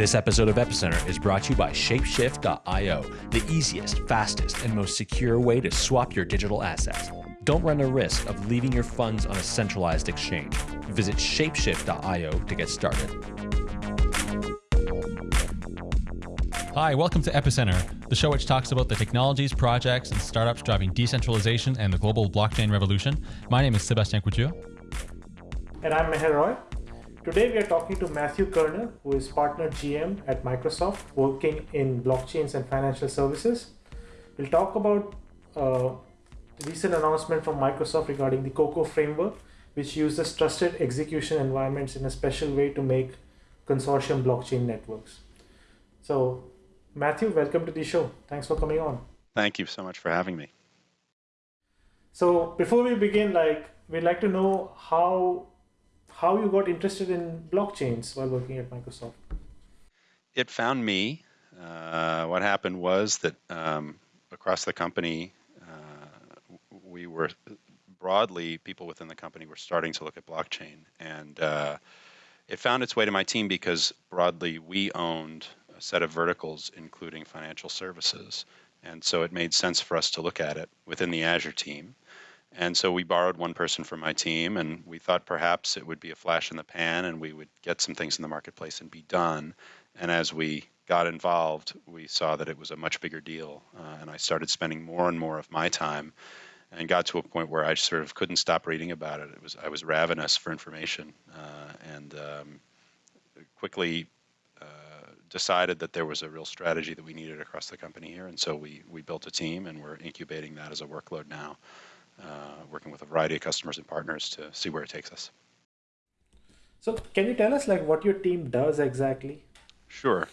This episode of Epicenter is brought to you by Shapeshift.io, the easiest, fastest, and most secure way to swap your digital assets. Don't run the risk of leaving your funds on a centralized exchange. Visit Shapeshift.io to get started. Hi, welcome to Epicenter, the show which talks about the technologies, projects, and startups driving decentralization and the global blockchain revolution. My name is Sébastien Couture. And I'm Meher Roy. Today we are talking to Matthew Kerner, who is partner GM at Microsoft, working in blockchains and financial services. We'll talk about uh, recent announcement from Microsoft regarding the COCO framework, which uses trusted execution environments in a special way to make consortium blockchain networks. So, Matthew, welcome to the show. Thanks for coming on. Thank you so much for having me. So, before we begin, like we'd like to know how how you got interested in blockchains while working at Microsoft. It found me. Uh, what happened was that um, across the company, uh, we were broadly, people within the company were starting to look at blockchain. And uh, it found its way to my team because broadly we owned set of verticals, including financial services. And so it made sense for us to look at it within the Azure team. And so we borrowed one person from my team, and we thought perhaps it would be a flash in the pan and we would get some things in the marketplace and be done. And as we got involved, we saw that it was a much bigger deal. Uh, and I started spending more and more of my time and got to a point where I sort of couldn't stop reading about it. It was I was ravenous for information, uh, and um, quickly decided that there was a real strategy that we needed across the company here. And so we we built a team, and we're incubating that as a workload now. Uh, working with a variety of customers and partners to see where it takes us. So, can you tell us like what your team does exactly? Sure.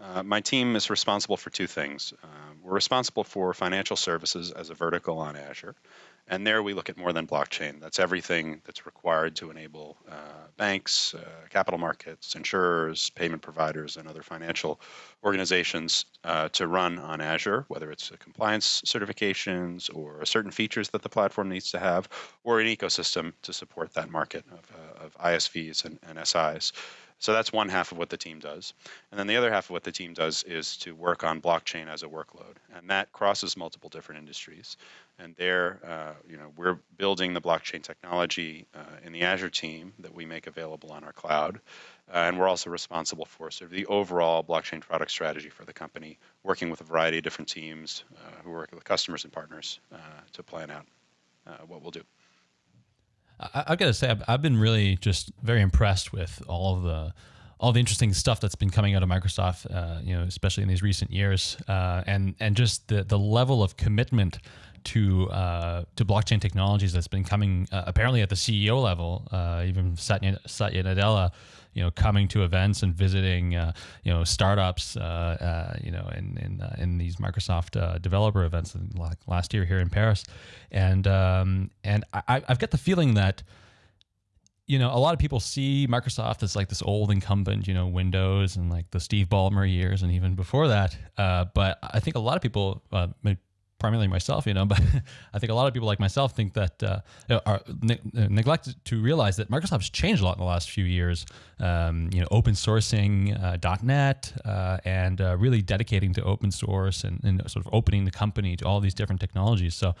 Uh, my team is responsible for two things. Uh, we're responsible for financial services as a vertical on Azure, and there we look at more than blockchain. That's everything that's required to enable uh, banks, uh, capital markets, insurers, payment providers, and other financial organizations uh, to run on Azure, whether it's compliance certifications or certain features that the platform needs to have, or an ecosystem to support that market of, uh, of ISVs and, and SIs. So that's one half of what the team does. And then the other half of what the team does is to work on blockchain as a workload. And that crosses multiple different industries. And there, uh, you know, we're building the blockchain technology uh, in the Azure team that we make available on our cloud. Uh, and we're also responsible for sort of the overall blockchain product strategy for the company, working with a variety of different teams uh, who work with customers and partners uh, to plan out uh, what we'll do. I, have got to say, I've, I've been really just very impressed with all of the all the interesting stuff that's been coming out of Microsoft, uh, you know, especially in these recent years, uh, and and just the the level of commitment to uh, to blockchain technologies that's been coming uh, apparently at the CEO level, uh, even Satya, Satya Nadella you know coming to events and visiting uh, you know startups uh, uh, you know in in, in these Microsoft developer events like last year here in Paris, and um, and I, I've got the feeling that you know, a lot of people see Microsoft as like this old incumbent, you know, Windows and like the Steve Ballmer years and even before that. Uh, but I think a lot of people, uh, primarily myself, you know, but I think a lot of people like myself think that uh, are ne- uh, neglected to realize that Microsoft's changed a lot in the last few years. Um, you know, open sourcing uh, .NET uh, and uh, really dedicating to open source and, and, sort of opening the company to all these different technologies. So,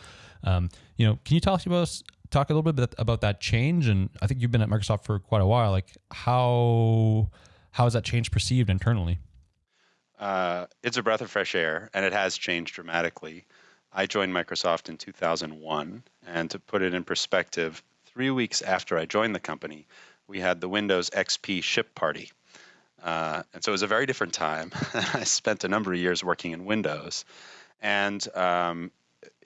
um, you know, can you talk to us? Talk a little bit about that change, and I think you've been at Microsoft for quite a while. Like, how how has that change perceived internally? Uh, it's a breath of fresh air, and it has changed dramatically. I joined Microsoft in 2001. And to put it in perspective, three weeks after I joined the company, we had the Windows XP ship party. Uh, and so it was a very different time. I spent a number of years working in Windows. And um,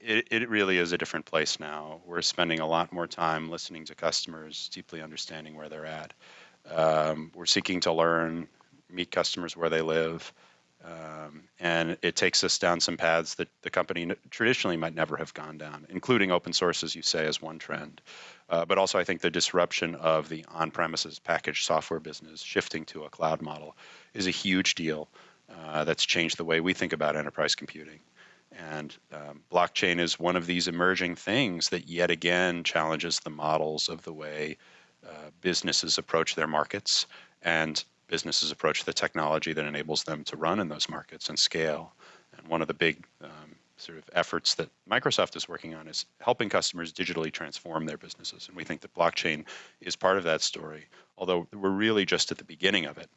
it, it really is a different place now. We're spending a lot more time listening to customers, deeply understanding where they're at. Um, we're seeking to learn, meet customers where they live, um, and it takes us down some paths that the company traditionally might never have gone down, including open source, as you say, as one trend. Uh, but also, I think the disruption of the on premises packaged software business shifting to a cloud model is a huge deal uh, that's changed the way we think about enterprise computing. And um, blockchain is one of these emerging things that yet again challenges the models of the way uh, businesses approach their markets and businesses approach the technology that enables them to run in those markets and scale. And one of the big um, sort of efforts that Microsoft is working on is helping customers digitally transform their businesses. And we think that blockchain is part of that story, although we're really just at the beginning of it.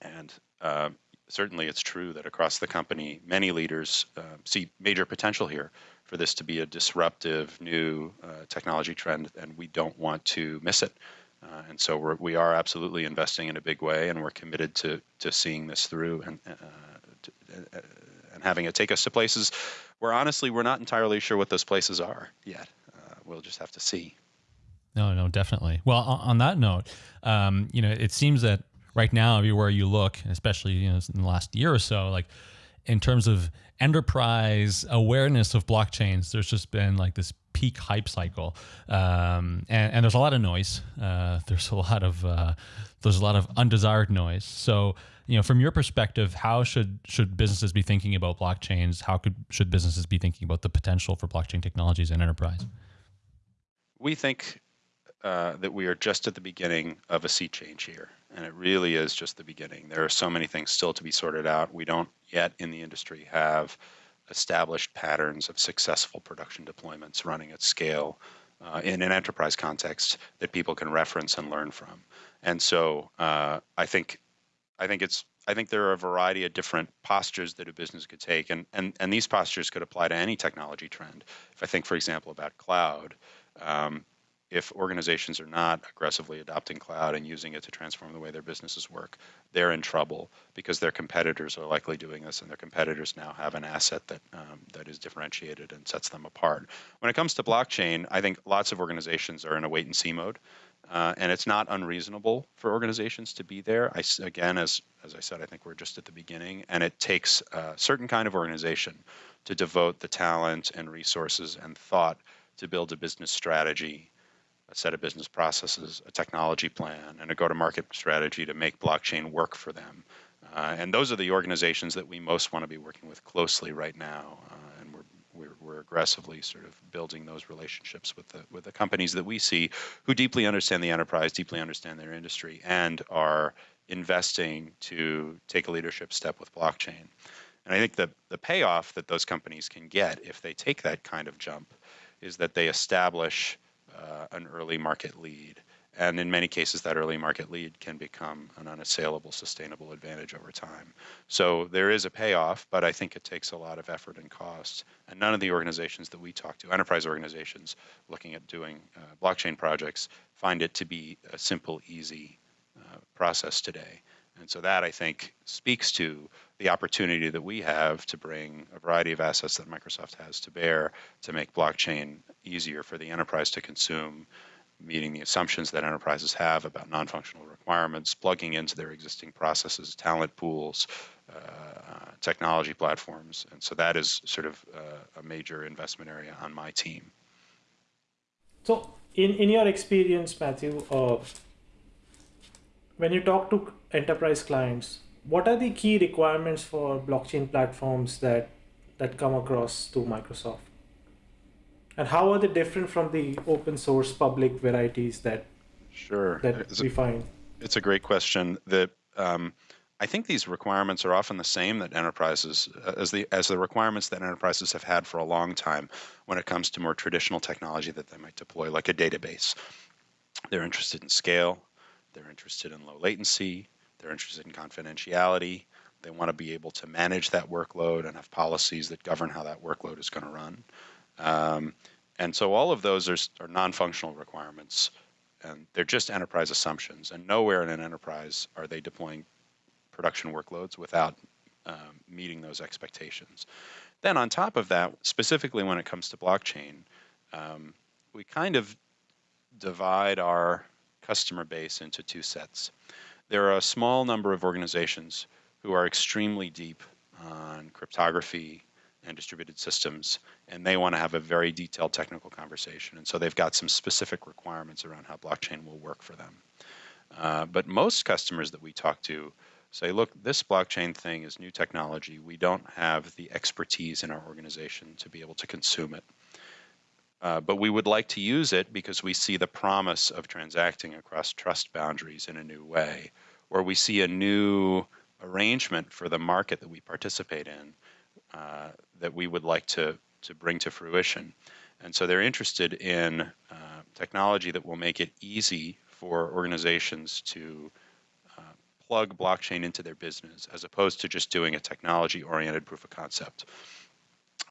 And uh, certainly it's true that across the company, many leaders uh, see major potential here for this to be a disruptive new uh, technology trend, and we don't want to miss it. Uh, and so we're, we are absolutely investing in a big way, and we're committed to to seeing this through and uh, to, uh, and having it take us to places where honestly we're not entirely sure what those places are yet. Uh, we'll just have to see. No, no, definitely. Well, on, that note, um, you know, it seems that right now, everywhere you look, especially you know in the last year or so, like in terms of enterprise awareness of blockchains, there's just been like this peak hype cycle, um, and, and, there's a lot of noise. Uh, there's a lot of uh, there's a lot of undesired noise. So, you know, from your perspective, how should should businesses be thinking about blockchains? How could should businesses be thinking about the potential for blockchain technologies in enterprise? We think uh, that we are just at the beginning of a sea change here. And it really is just the beginning. There are so many things still to be sorted out. We don't yet in the industry have established patterns of successful production deployments running at scale uh, in an enterprise context that people can reference and learn from. And so uh, I think I think it's I think there are a variety of different postures that a business could take, and, and, and these postures could apply to any technology trend. If I think, for example, about cloud, um, if organizations are not aggressively adopting cloud and using it to transform the way their businesses work, they're in trouble because their competitors are likely doing this, and their competitors now have an asset that um, that is differentiated and sets them apart. When it comes to blockchain, I think lots of organizations are in a wait and see mode, uh, and it's not unreasonable for organizations to be there. I, again, as as I said, I think we're just at the beginning, and it takes a certain kind of organization to devote the talent and resources and thought to build a business strategy a set of business processes, a technology plan, and a go-to-market strategy to make blockchain work for them. Uh, and those are the organizations that we most want to be working with closely right now, uh, and we're, we're, we're aggressively sort of building those relationships with the with the companies that we see who deeply understand the enterprise, deeply understand their industry, and are investing to take a leadership step with blockchain. And I think the the payoff that those companies can get if they take that kind of jump is that they establish uh, an early market lead. And in many cases, that early market lead can become an unassailable, sustainable advantage over time. So there is a payoff, but I think it takes a lot of effort and cost. And none of the organizations that we talk to, enterprise organizations looking at doing uh, blockchain projects, find it to be a simple, easy uh, process today. And so that I think speaks to the opportunity that we have to bring a variety of assets that Microsoft has to bear to make blockchain easier for the enterprise to consume, meeting the assumptions that enterprises have about non-functional requirements, plugging into their existing processes, talent pools, uh, technology platforms. And so that is sort of uh, a major investment area on my team. So in, in your experience, Matthew, uh, when you talk to enterprise clients, what are the key requirements for blockchain platforms that that come across to Microsoft? And how are they different from the open source public varieties that sure that it's we a, find? It's a great question. That um, I think these requirements are often the same that enterprises as the as the requirements that enterprises have had for a long time when it comes to more traditional technology that they might deploy, like a database. They're interested in scale. They're interested in low latency. They're interested in confidentiality. They want to be able to manage that workload and have policies that govern how that workload is going to run. Um, and so all of those are, are non-functional requirements, and they're just enterprise assumptions. And nowhere in an enterprise are they deploying production workloads without um, meeting those expectations. Then on top of that, specifically when it comes to blockchain, um, we kind of divide our customer base into two sets there are a small number of organizations who are extremely deep on cryptography and distributed systems, and they want to have a very detailed technical conversation. And so they've got some specific requirements around how blockchain will work for them. Uh, but most customers that we talk to say, look, this blockchain thing is new technology. We don't have the expertise in our organization to be able to consume it. Uh, but we would like to use it because we see the promise of transacting across trust boundaries in a new way, or we see a new arrangement for the market that we participate in uh, that we would like to, to bring to fruition. And so they're interested in uh, technology that will make it easy for organizations to uh, plug blockchain into their business as opposed to just doing a technology oriented proof of concept.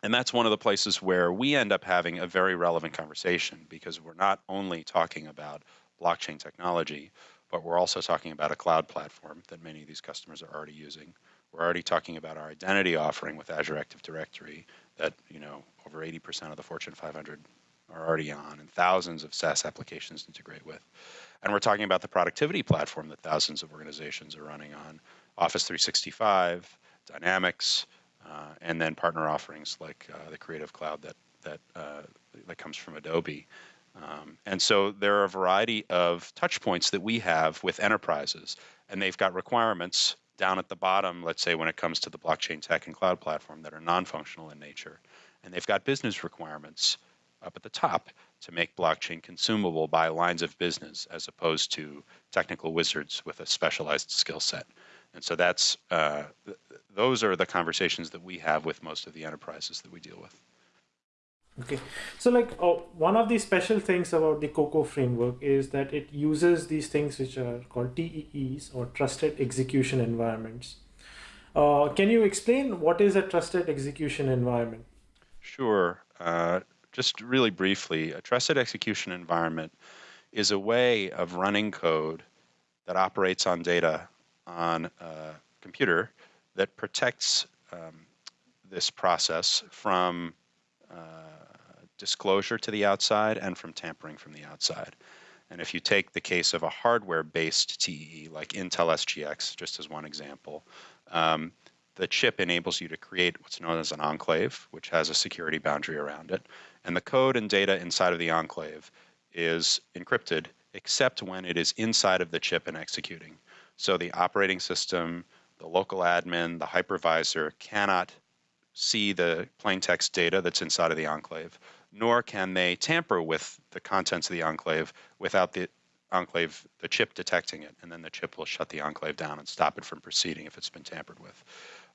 And that's one of the places where we end up having a very relevant conversation because we're not only talking about blockchain technology, but we're also talking about a cloud platform that many of these customers are already using. We're already talking about our identity offering with Azure Active Directory that, you know, over 80% of the Fortune 500 are already on and thousands of SaaS applications integrate with. And we're talking about the productivity platform that thousands of organizations are running on, Office 365, Dynamics, and then partner offerings like uh, the Creative Cloud that that uh, that comes from Adobe. Um, and so there are a variety of touch points that we have with enterprises, and they've got requirements down at the bottom, let's say when it comes to the blockchain tech and cloud platform that are non-functional in nature. And they've got business requirements up at the top to make blockchain consumable by lines of business as opposed to technical wizards with a specialized skill set. And so that's uh, th- those are the conversations that we have with most of the enterprises that we deal with. Okay, so like oh, one of the special things about the COCO framework is that it uses these things which are called TEEs or trusted execution environments. Uh, can you explain what is a trusted execution environment? Sure. Uh, just really briefly, a trusted execution environment is a way of running code that operates on data on a computer that protects um, this process from uh, disclosure to the outside and from tampering from the outside. And if you take the case of a hardware-based TEE like Intel SGX, just as one example, um, the chip enables you to create what's known as an enclave, which has a security boundary around it. And the code and data inside of the enclave is encrypted, except when it is inside of the chip and executing. So the operating system, the local admin, the hypervisor cannot see the plain text data that's inside of the enclave, nor can they tamper with the contents of the enclave without the enclave, the chip detecting it, and then the chip will shut the enclave down and stop it from proceeding if it's been tampered with.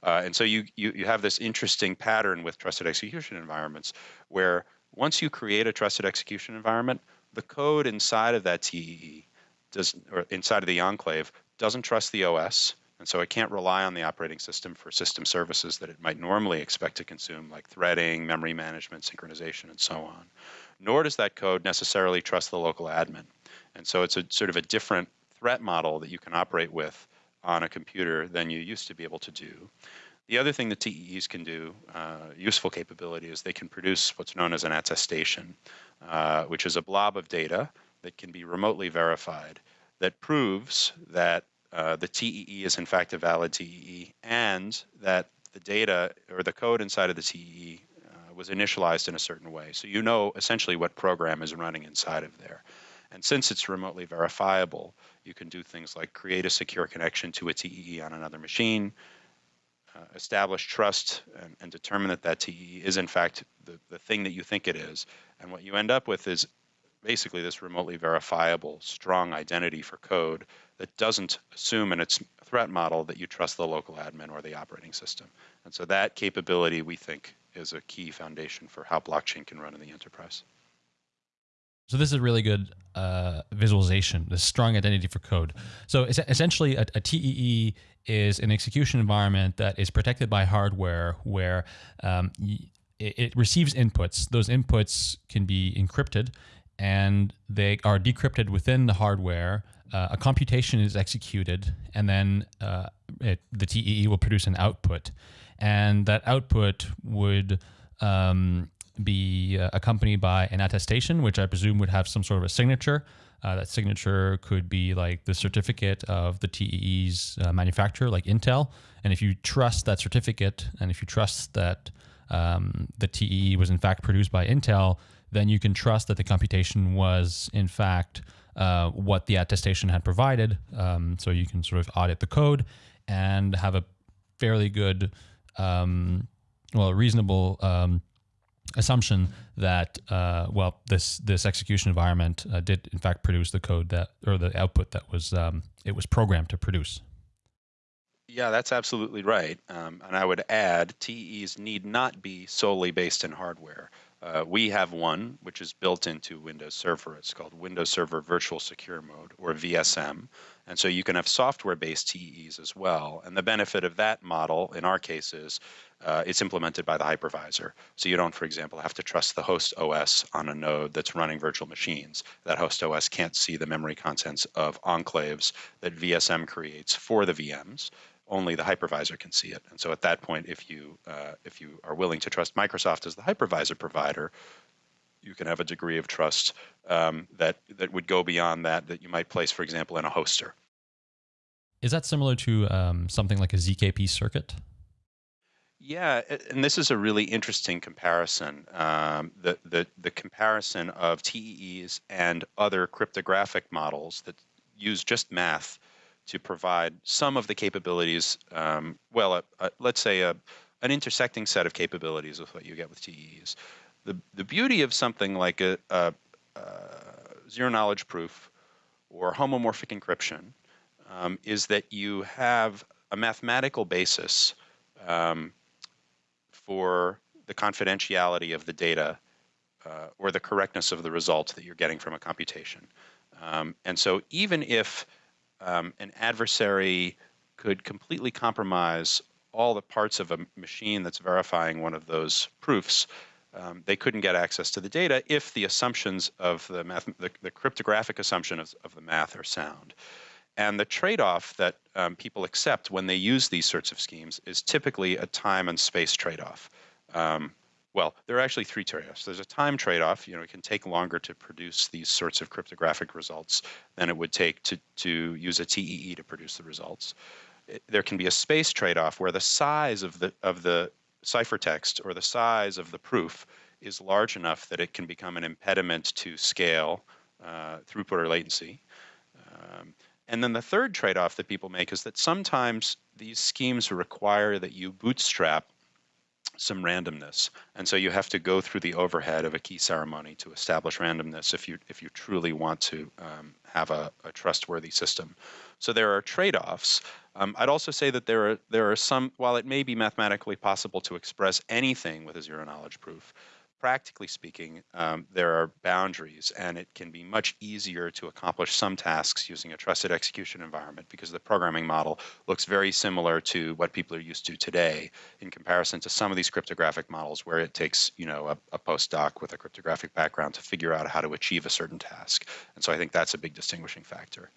Uh, and so you, you, you have this interesting pattern with trusted execution environments where once you create a trusted execution environment, the code inside of that TEE does, or inside of the enclave doesn't trust the OS, and so it can't rely on the operating system for system services that it might normally expect to consume, like threading, memory management, synchronization, and so on. Nor does that code necessarily trust the local admin. And so it's a sort of a different threat model that you can operate with on a computer than you used to be able to do. The other thing that TEEs can do, uh, useful capability, is they can produce what's known as an attestation, uh, which is a blob of data that can be remotely verified that proves that uh, the TEE is in fact a valid TEE and that the data or the code inside of the TEE uh, was initialized in a certain way. So you know essentially what program is running inside of there. And since it's remotely verifiable, you can do things like create a secure connection to a TEE on another machine, uh, establish trust, and, and, determine that that TEE is in fact the, the thing that you think it is. And what you end up with is basically this remotely verifiable, strong identity for code that doesn't assume in its threat model that you trust the local admin or the operating system. And so that capability, we think, is a key foundation for how blockchain can run in the enterprise. So this is a really good uh, visualization, the strong identity for code. So essentially, a, a, TEE is an execution environment that is protected by hardware where um, it, it receives inputs. Those inputs can be encrypted and they are decrypted within the hardware. Uh, a computation is executed, and then uh, it, the TEE will produce an output, and that output would um, be uh, accompanied by an attestation, which I presume would have some sort of a signature. Uh, that signature could be like the certificate of the TEE's uh, manufacturer, like Intel. And if you trust that certificate, and if you trust that um, the TEE was in fact produced by Intel, then you can trust that the computation was in fact uh, what the attestation had provided. Um, so you can sort of audit the code. and have a fairly good, um, well, reasonable um, assumption that uh, well, this this execution environment uh, did in fact produce the code that or the output that was um, it was programmed to produce. Yeah, that's absolutely right. Um, and I would add, TEEs need not be solely based in hardware. Uh, we have one which is built into Windows Server. It's called Windows Server Virtual Secure Mode, or VSM. And so you can have software-based TEEs as well. And the benefit of that model, in our case, is uh, it's implemented by the hypervisor. So you don't, for example, have to trust the host OS on a node that's running virtual machines. That host OS can't see the memory contents of enclaves that VSM creates for the VMs only the hypervisor can see it. And so at that point, if you uh, if you are willing to trust Microsoft as the hypervisor provider, you can have a degree of trust um, that that would go beyond that that you might place, for example, in a hoster. Is that similar to um, something like a ZKP circuit? Yeah, and this is a really interesting comparison. Um, the, the the comparison of TEEs and other cryptographic models that use just math to provide some of the capabilities, um, well, a, a, let's say a, an intersecting set of capabilities with what you get with TEEs. The, the beauty of something like a, a zero knowledge proof or homomorphic encryption um, is that you have a mathematical basis um, for the confidentiality of the data uh, or the correctness of the results that you're getting from a computation. Um, and so even if um, an adversary could completely compromise all the parts of a machine that's verifying one of those proofs. Um, they couldn't get access to the data if the assumptions of the math, the, the cryptographic assumption of, of, the math are sound. And the trade-off that um, people accept when they use these sorts of schemes is typically a time and space trade-off. Um, well, there are actually three trade-offs. There's a time trade-off. You know, it can take longer to produce these sorts of cryptographic results than it would take to, to use a TEE to produce the results. It, there can be a space trade-off where the size of the of the ciphertext or the size of the proof is large enough that it can become an impediment to scale, uh, throughput, or latency. Um, and then the third trade-off that people make is that sometimes these schemes require that you bootstrap some randomness. And so you have to go through the overhead of a key ceremony to establish randomness if you if you truly want to um, have a, a, trustworthy system. So there are trade-offs. Um, I'd also say that there are there are some while it may be mathematically possible to express anything with a zero knowledge proof, practically speaking, um, there are boundaries, and it can be much easier to accomplish some tasks using a trusted execution environment because the programming model looks very similar to what people are used to today in comparison to some of these cryptographic models where it takes, you know, a, a postdoc with a cryptographic background to figure out how to achieve a certain task. And so I think that's a big distinguishing factor.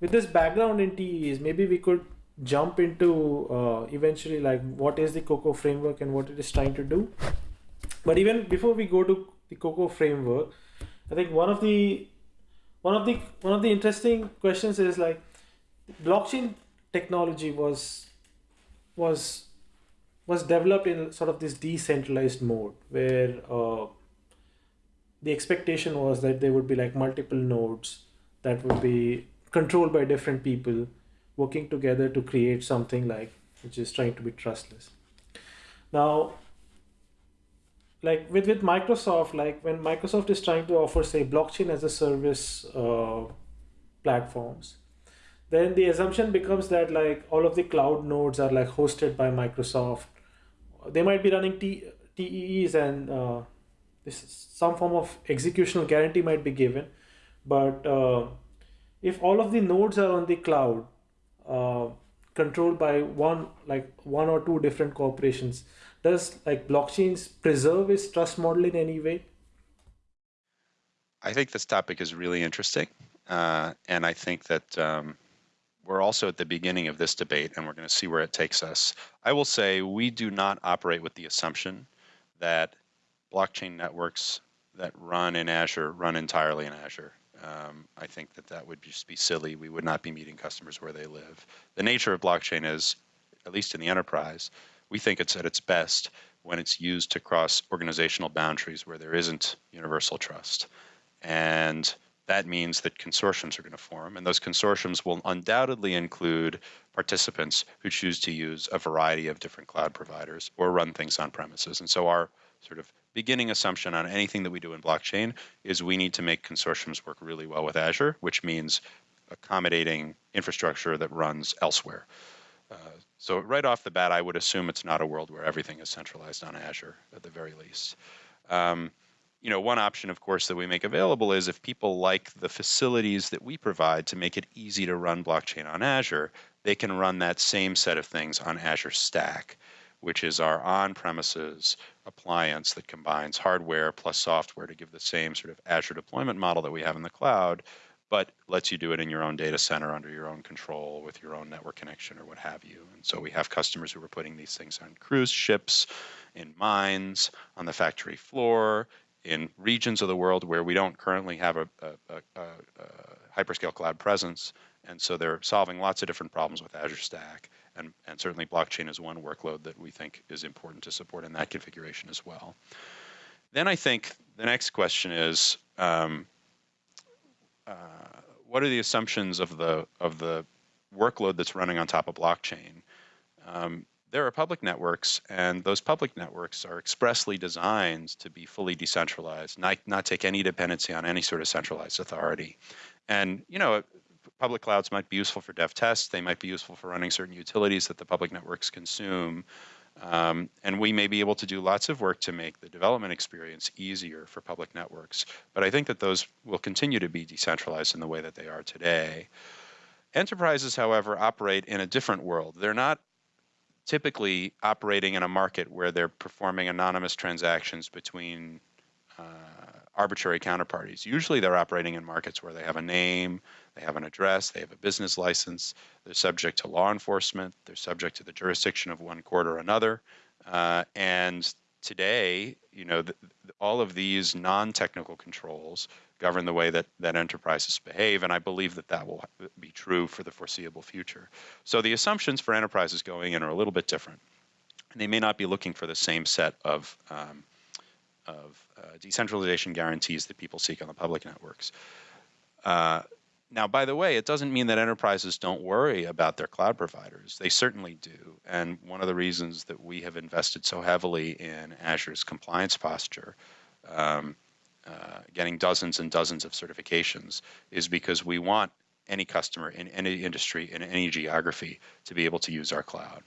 With this background in TEEs, maybe we could jump into uh, eventually like what is the Coco framework and what it is trying to do. But even before we go to the Coco framework i think one of the one of the one of the interesting questions is like blockchain technology was was was developed in sort of this decentralized mode where uh, the expectation was that there would be like multiple nodes that would be controlled by different people working together to create something like which is trying to be trustless. Now like with with microsoft like when microsoft is trying to offer say blockchain as a service uh, platforms then the assumption becomes that like all of the cloud nodes are like hosted by microsoft. They might be running T- TEEs and uh, this some form of executional guarantee might be given. But uh, if all of the nodes are on the cloud uh, controlled by one like one or two different corporations. Does like blockchains preserve its trust model in any way? I think this topic is really interesting uh, and i think that um, we're also at the beginning of this debate and we're going to see where it takes us. I will say we do not operate with the assumption that blockchain networks that run in azure run entirely in azure um, I think that that would just be silly. We would not be meeting customers where they live. The nature of blockchain is, at least in the enterprise, we think it's at its best when it's used to cross organizational boundaries where there isn't universal trust. And that means that consortiums are going to form, and those consortiums will undoubtedly include participants who choose to use a variety of different cloud providers or run things on premises. And so our sort of beginning assumption on anything that we do in blockchain is we need to make consortiums work really well with Azure, which means accommodating infrastructure that runs elsewhere. Uh, so right off the bat, I would assume it's not a world where everything is centralized on Azure at the very least. Um, you know, one option, of course, that we make available is if people like the facilities that we provide to make it easy to run blockchain on Azure, they can run that same set of things on Azure Stack, which is our on-premises appliance that combines hardware plus software to give the same sort of Azure deployment model that we have in the cloud, but lets you do it in your own data center under your own control with your own network connection or what have you. And so we have customers who are putting these things on cruise ships, in mines, on the factory floor, in regions of the world where we don't currently have a, a, a, a, hyperscale cloud presence. And so they're solving lots of different problems with Azure Stack. And, and certainly blockchain is one workload that we think is important to support in that configuration as well. Then I think the next question is, um, uh, what are the assumptions of the of the workload that's running on top of blockchain? Um, there are public networks, and those public networks are expressly designed to be fully decentralized, not, not take any dependency on any sort of centralized authority. And, you know, public clouds might be useful for dev tests, they might be useful for running certain utilities that the public networks consume. Um, and we may be able to do lots of work to make the development experience easier for public networks. But I think that those will continue to be decentralized in the way that they are today. Enterprises, however, operate in a different world. They're not typically operating in a market where they're performing anonymous transactions between uh, arbitrary counterparties. Usually they're operating in markets where they have a name, they have an address, they have a business license, they're subject to law enforcement, they're subject to the jurisdiction of one court or another. Uh, and today, you know, the, all of these non-technical controls govern the way that, that enterprises behave, and I believe that that will be true for the foreseeable future. So the assumptions for enterprises going in are a little bit different. And they may not be looking for the same set of, um, of uh, decentralization guarantees that people seek on the public networks. Uh, now, by the way, it doesn't mean that enterprises don't worry about their cloud providers. They certainly do. And one of the reasons that we have invested so heavily in Azure's compliance posture um, uh, getting dozens and dozens of certifications is because we want any customer in any industry in any geography to be able to use our cloud.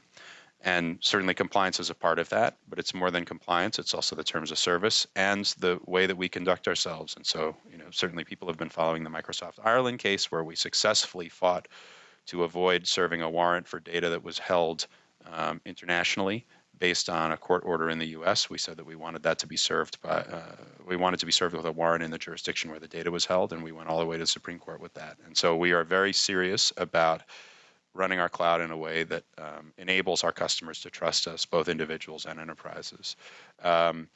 And certainly compliance is a part of that, but it's more than compliance. It's also the terms of service and the way that we conduct ourselves. And so, you know, certainly people have been following the Microsoft Ireland case where we successfully fought to avoid serving a warrant for data that was held um, internationally based on a court order in the U.S. We said that we wanted that to be served by, uh, we wanted to be served with a warrant in the jurisdiction where the data was held, and we went all the way to the Supreme Court with that. And so we are very serious about running our cloud in a way that um, enables our customers to trust us, both individuals and enterprises. Um,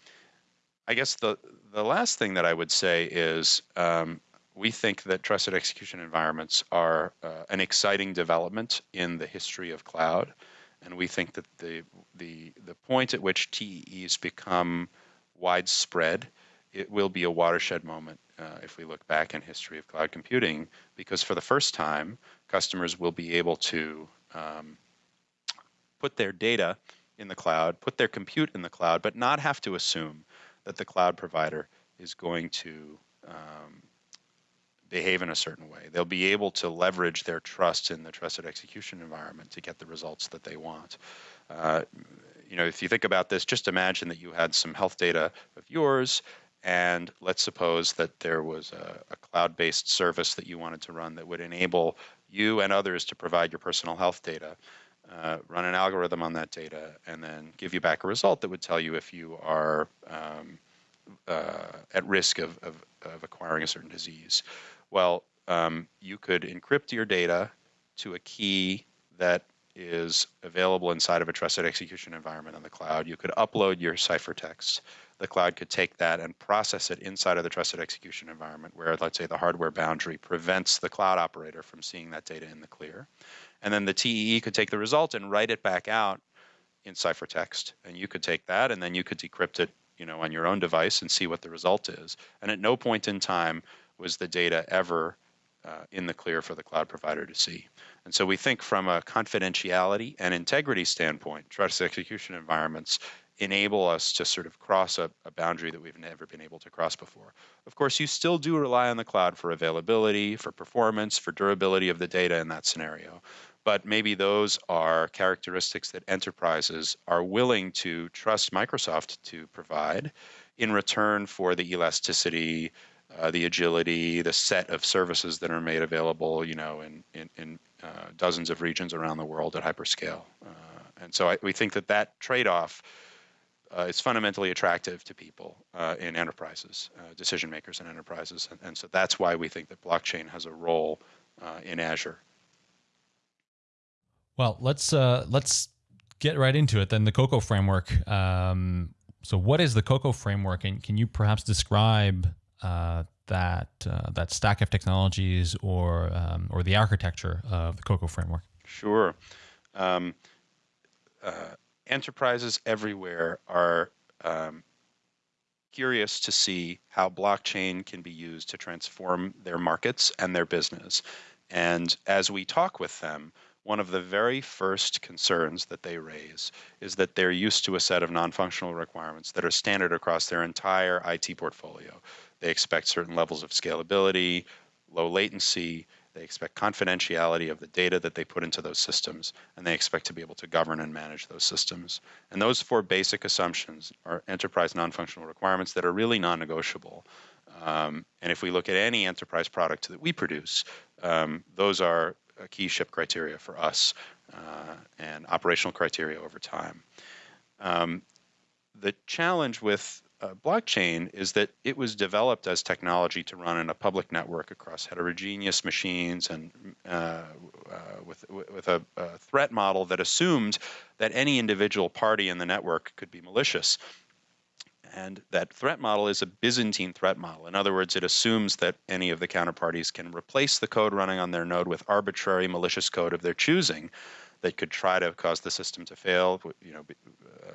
I guess the the last thing that I would say is um, we think that trusted execution environments are uh, an exciting development in the history of cloud and we think that the the the point at which TEEs become widespread, it will be a watershed moment uh, if we look back in history of cloud computing, because for the first time, customers will be able to um, put their data in the cloud, put their compute in the cloud, but not have to assume that the cloud provider is going to um, behave in a certain way. They'll be able to leverage their trust in the trusted execution environment to get the results that they want. Uh, you know, if you think about this, just imagine that you had some health data of yours, and let's suppose that there was a, a cloud-based service that you wanted to run that would enable you and others to provide your personal health data. Uh, run an algorithm on that data and then give you back a result that would tell you if you are um, uh, at risk of, of, of, acquiring a certain disease. Well, um, you could encrypt your data to a key that is available inside of a trusted execution environment on the cloud. You could upload your ciphertext. The cloud could take that and process it inside of the trusted execution environment where, let's say, the hardware boundary prevents the cloud operator from seeing that data in the clear. And then the TEE could take the result and write it back out in ciphertext. And you could take that and then you could decrypt it you know, on your own device and see what the result is. And at no point in time was the data ever uh, in the clear for the cloud provider to see. And so we think from a confidentiality and integrity standpoint, trust execution environments enable us to sort of cross a, a, boundary that we've never been able to cross before. Of course, you still do rely on the cloud for availability, for performance, for durability of the data in that scenario. But maybe those are characteristics that enterprises are willing to trust Microsoft to provide in return for the elasticity, uh, the agility, the set of services that are made available, you know, in in, in uh, dozens of regions around the world at hyperscale. Uh, and so I, we think that that trade-off uh, is fundamentally attractive to people uh, in enterprises, uh, decision makers in enterprises, and, and, so that's why we think that blockchain has a role in Azure. Well, let's let's get right into it then. The Coco framework. Um, so, what is the Coco framework, and can you perhaps describe uh, that uh, that stack of technologies or um, or the architecture of the Coco framework? Sure. Um, uh, enterprises everywhere are um, curious to see how blockchain can be used to transform their markets and their business. And as we talk with them, one of the very first concerns that they raise is that they're used to a set of non functional requirements that are standard across their entire IT portfolio. They expect certain levels of scalability, low latency. They expect confidentiality of the data that they put into those systems, and they expect to be able to govern and manage those systems. And those four basic assumptions are enterprise non functional requirements that are really non negotiable. Um, and if we look at any enterprise product that we produce, um, those are key ship criteria for us uh, and operational criteria over time. Um, the challenge with uh, blockchain is that it was developed as technology to run in a public network across heterogeneous machines and uh, uh, with, with a, a, threat model that assumed that any individual party in the network could be malicious. And that threat model is a Byzantine threat model. In other words, it assumes that any of the counterparties can replace the code running on their node with arbitrary malicious code of their choosing that could try to cause the system to fail, you know, uh,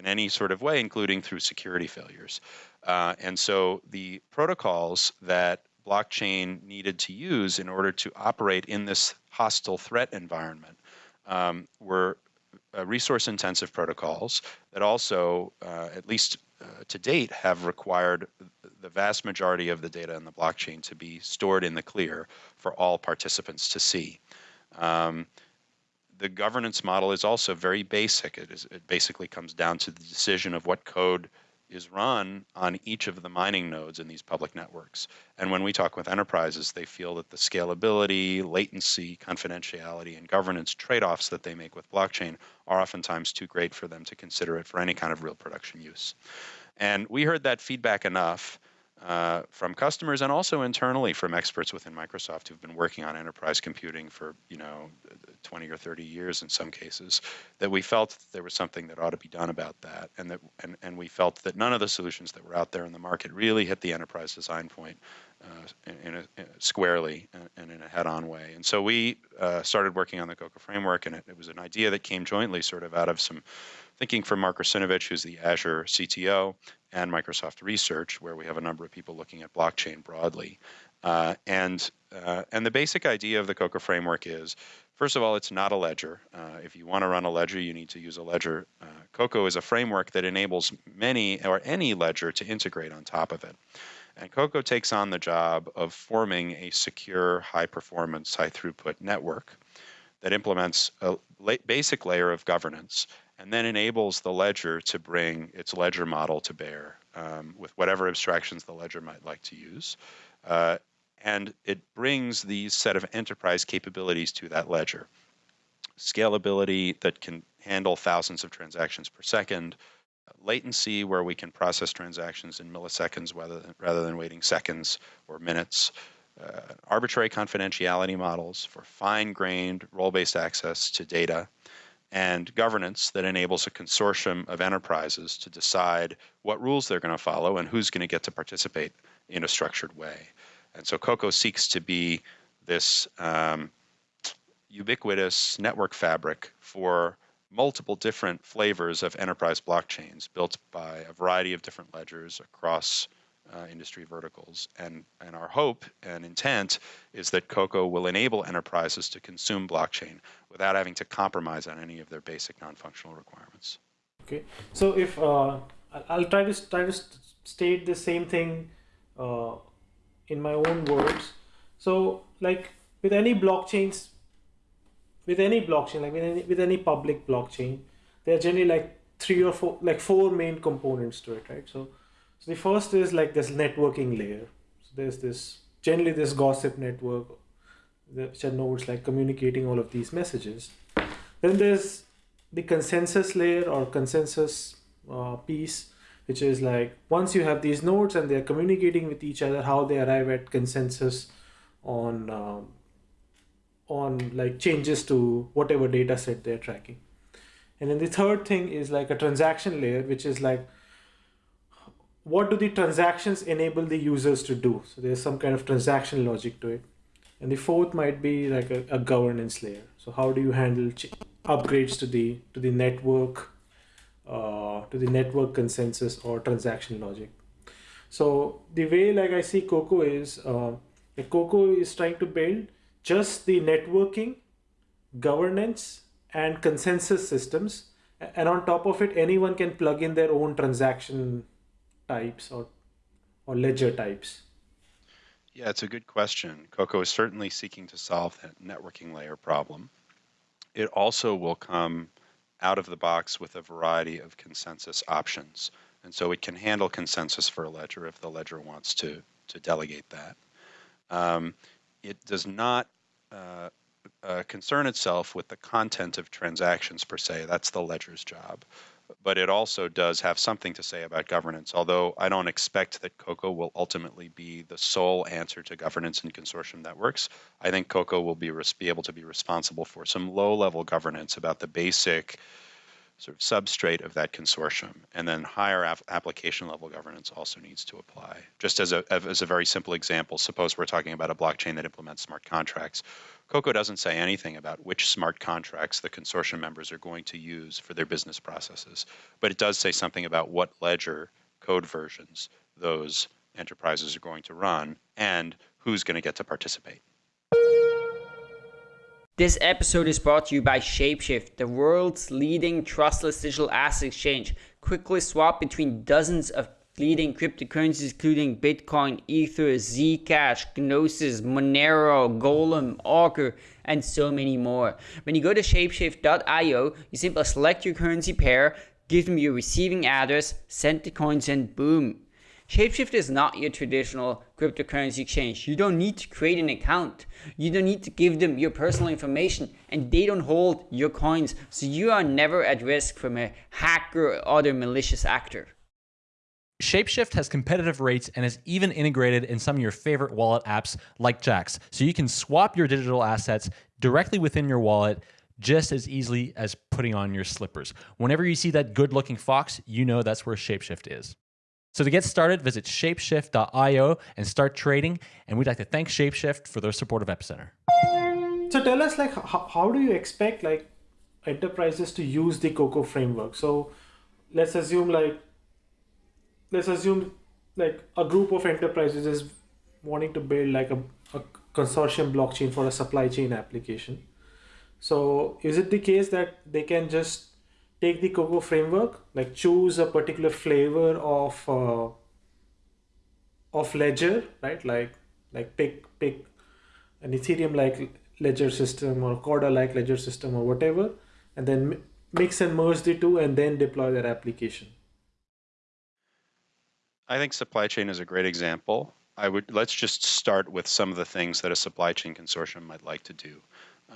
in any sort of way, including through security failures. Uh, and so the protocols that blockchain needed to use in order to operate in this hostile threat environment um, were uh, resource intensive protocols that also, uh, at least uh, to date, have required the vast majority of the data in the blockchain to be stored in the clear for all participants to see. Um, the governance model is also very basic. It, is, it basically comes down to the decision of what code is run on each of the mining nodes in these public networks. And when we talk with enterprises, they feel that the scalability, latency, confidentiality, and governance trade offs that they make with blockchain are oftentimes too great for them to consider it for any kind of real production use. And we heard that feedback enough uh, from customers and also internally from experts within Microsoft who've been working on enterprise computing for you know 20 or 30 years in some cases that we felt there was something that ought to be done about that and that and, and we felt that none of the solutions that were out there in the market really hit the enterprise design point uh, in, a, in a squarely and in a head-on way and so we uh, started working on the Coco framework and it, it was an idea that came jointly sort of out of some thinking from Mark Russinovich, who's the Azure CTO, and Microsoft Research, where we have a number of people looking at blockchain broadly. Uh, and uh, and the basic idea of the Coco framework is, first of all, it's not a ledger. Uh, if you want to run a ledger, you need to use a ledger. Uh, Coco is a framework that enables many or any ledger to integrate on top of it. And Coco takes on the job of forming a secure, high performance, high throughput network that implements a basic layer of governance and then enables the ledger to bring its ledger model to bear um, with whatever abstractions the ledger might like to use. Uh, and it brings these set of enterprise capabilities to that ledger. Scalability that can handle thousands of transactions per second, latency where we can process transactions in milliseconds rather than, rather than waiting seconds or minutes, uh, arbitrary confidentiality models for fine-grained role-based access to data, and governance that enables a consortium of enterprises to decide what rules they're going to follow and who's going to get to participate in a structured way. And so Coco seeks to be this um, ubiquitous network fabric for multiple different flavors of enterprise blockchains built by a variety of different ledgers across uh, industry verticals. And, and our hope and intent is that Coco will enable enterprises to consume blockchain without having to compromise on any of their basic non-functional requirements. Okay, so if uh, I'll try to try to state the same thing uh, in my own words. So, like with any blockchains, with any blockchain, like with any, with any public blockchain, there are generally like three or four, like four main components to it, right? So, so the first is like this networking layer. So there's this generally this gossip network, which are nodes like communicating all of these messages. Then there's the consensus layer or consensus uh, piece, which is like once you have these nodes and they're communicating with each other, how they arrive at consensus on um, on like changes to whatever data set they're tracking. And then the third thing is like a transaction layer, which is like what do the transactions enable the users to do? So there's some kind of transaction logic to it. And the fourth might be like a, a governance layer. So how do you handle upgrades to the to the network, uh, to the network consensus or transaction logic? So the way like I see Coco is, uh, Coco is trying to build just the networking, governance, and consensus systems. And on top of it, anyone can plug in their own transaction types or, or ledger types? Yeah, it's a good question. Coco is certainly seeking to solve that networking layer problem. It also will come out of the box with a variety of consensus options. And so it can handle consensus for a ledger if the ledger wants to, to delegate that. Um, it does not uh, uh, concern itself with the content of transactions per se. That's the ledger's job but it also does have something to say about governance, although I don't expect that COCO will ultimately be the sole answer to governance in consortium networks. I think COCO will be, be able to be responsible for some low-level governance about the basic sort of substrate of that consortium. And then higher application level governance also needs to apply. Just as a, as a very simple example, suppose we're talking about a blockchain that implements smart contracts. Coco doesn't say anything about which smart contracts the consortium members are going to use for their business processes, but it does say something about what ledger code versions those enterprises are going to run and who's going to get to participate. This episode is brought to you by Shapeshift, the world's leading trustless digital asset exchange. Quickly swap between dozens of leading cryptocurrencies including Bitcoin, Ether, Zcash, Gnosis, Monero, Golem, Augur, and so many more. When you go to shapeshift.io, you simply select your currency pair, give them your receiving address, send the coins, and boom, Shapeshift is not your traditional cryptocurrency exchange. You don't need to create an account. You don't need to give them your personal information and they don't hold your coins. So you are never at risk from a hacker or other malicious actor. Shapeshift has competitive rates and is even integrated in some of your favorite wallet apps like Jaxx. So you can swap your digital assets directly within your wallet just as easily as putting on your slippers. Whenever you see that good looking fox, you know that's where Shapeshift is. So to get started, visit shapeshift.io and start trading. And we'd like to thank Shapeshift for their support of Epicenter. So tell us, like, how, how do you expect like enterprises to use the Coco framework? So let's assume like, let's assume like a group of enterprises is wanting to build like a, a consortium blockchain for a supply chain application. So is it the case that they can just take the Coco framework, like choose a particular flavor of uh, of ledger, right? Like like pick pick an Ethereum like ledger system or Corda like ledger system or whatever, and then mix and merge the two and then deploy their application. I think supply chain is a great example. I would let's just start with some of the things that a supply chain consortium might like to do.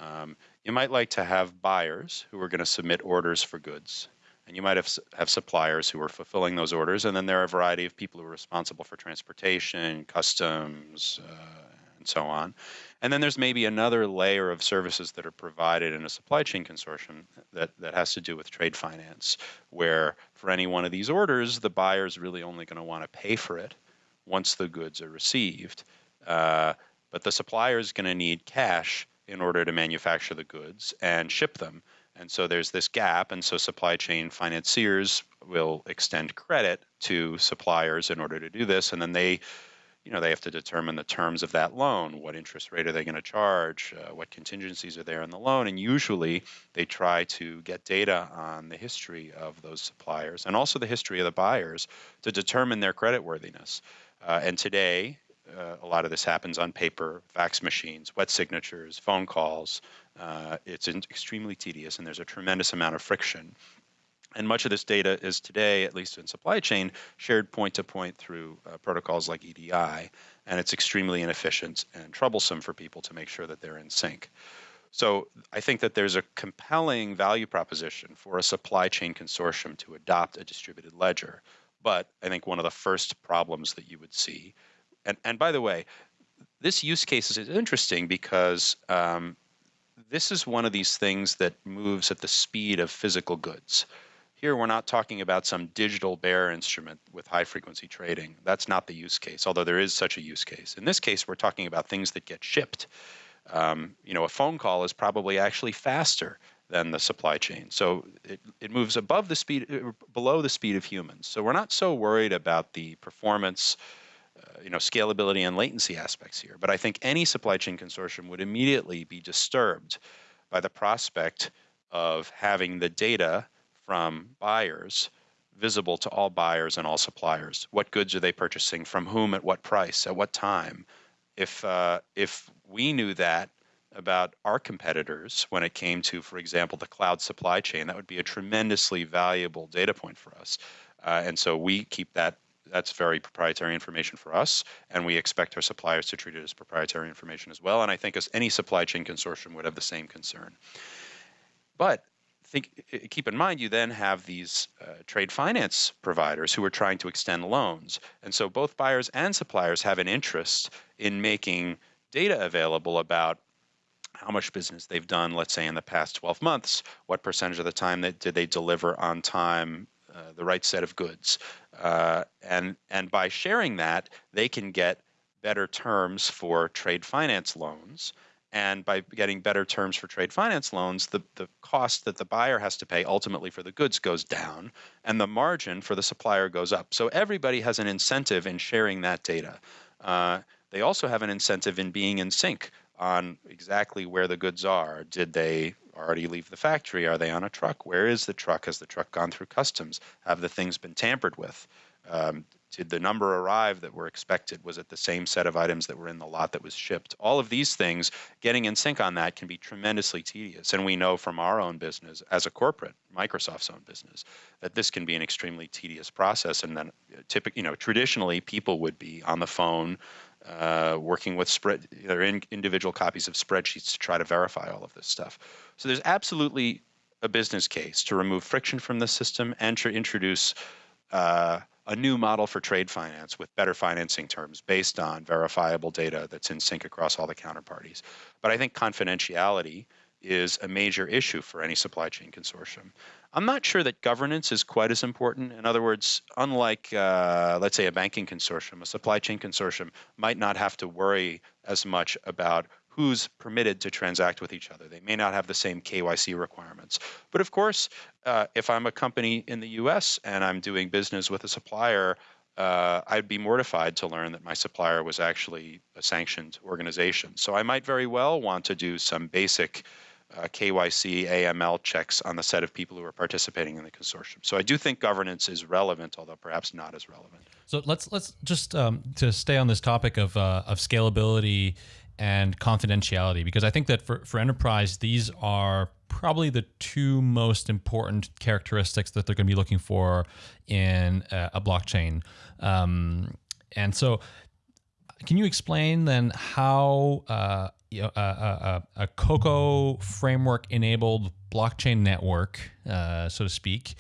Um, you might like to have buyers who are going to submit orders for goods. And you might have, have suppliers who are fulfilling those orders. And then there are a variety of people who are responsible for transportation, customs, uh, and so on. And then there's maybe another layer of services that are provided in a supply chain consortium that, that has to do with trade finance, where for any one of these orders, the buyer is really only going to want to pay for it once the goods are received. Uh, but the supplier is going to need cash in order to manufacture the goods and ship them. And so there's this gap, and so supply chain financiers will extend credit to suppliers in order to do this, and then they you know, they have to determine the terms of that loan. What interest rate are they going to charge? Uh, what contingencies are there in the loan? And usually they try to get data on the history of those suppliers and also the history of the buyers to determine their creditworthiness. Uh, and today, uh, a lot of this happens on paper, fax machines, wet signatures, phone calls. Uh, it's extremely tedious, and there's a tremendous amount of friction. And much of this data is today, at least in supply chain, shared point to point through uh, protocols like EDI, and it's extremely inefficient and troublesome for people to make sure that they're in sync. So I think that there's a compelling value proposition for a supply chain consortium to adopt a distributed ledger. But I think one of the first problems that you would see, and, and by the way, this use case is interesting because um, this is one of these things that moves at the speed of physical goods. Here, we're not talking about some digital bearer instrument with high frequency trading. That's not the use case, although there is such a use case. In this case, we're talking about things that get shipped. Um, you know, a phone call is probably actually faster than the supply chain. So it, it moves above the speed, uh, below the speed of humans. So we're not so worried about the performance, uh, you know, scalability and latency aspects here. But I think any supply chain consortium would immediately be disturbed by the prospect of having the data from buyers visible to all buyers and all suppliers. What goods are they purchasing? From whom? At what price? At what time? If uh, if we knew that about our competitors when it came to, for example, the cloud supply chain, that would be a tremendously valuable data point for us. Uh, and so we keep that. That's very proprietary information for us, and we expect our suppliers to treat it as proprietary information as well. And I think as any supply chain consortium would have the same concern. But think, keep in mind, you then have these uh, trade finance providers who are trying to extend loans. And so both buyers and suppliers have an interest in making data available about how much business they've done, let's say, in the past 12 months, what percentage of the time that did they deliver on time uh, the right set of goods. Uh, and, and by sharing that, they can get better terms for trade finance loans and by getting better terms for trade finance loans, the, the cost that the buyer has to pay ultimately for the goods goes down, and the margin for the supplier goes up. So everybody has an incentive in sharing that data. Uh, they also have an incentive in being in sync on exactly where the goods are. Did they already leave the factory? Are they on a truck? Where is the truck? Has the truck gone through customs? Have the things been tampered with? Um, did the number arrive that were expected? Was it the same set of items that were in the lot that was shipped? All of these things, getting in sync on that can be tremendously tedious. And we know from our own business, as a corporate, Microsoft's own business, that this can be an extremely tedious process. And then, uh, typically, you know, traditionally, people would be on the phone. Uh, working with spread their in, individual copies of spreadsheets to try to verify all of this stuff. So there's absolutely a business case to remove friction from the system and to introduce uh, a new model for trade finance with better financing terms based on verifiable data that's in sync across all the counterparties. But I think confidentiality is a major issue for any supply chain consortium. I'm not sure that governance is quite as important. In other words, unlike, uh, let's say, a banking consortium, a supply chain consortium might not have to worry as much about who's permitted to transact with each other. They may not have the same KYC requirements. But of course, uh, if I'm a company in the US and I'm doing business with a supplier, uh, I'd be mortified to learn that my supplier was actually a sanctioned organization. So I might very well want to do some basic uh, KYC, AML checks on the set of people who are participating in the consortium. So I do think governance is relevant, although perhaps not as relevant. So let's let's just um, to stay on this topic of uh, of scalability and confidentiality because I think that for, for enterprise, these are probably the two most important characteristics that they're going to be looking for in a, a blockchain. Um, and so, can you explain then how uh, a, a, a, Coco framework enabled blockchain network, uh, so to speak,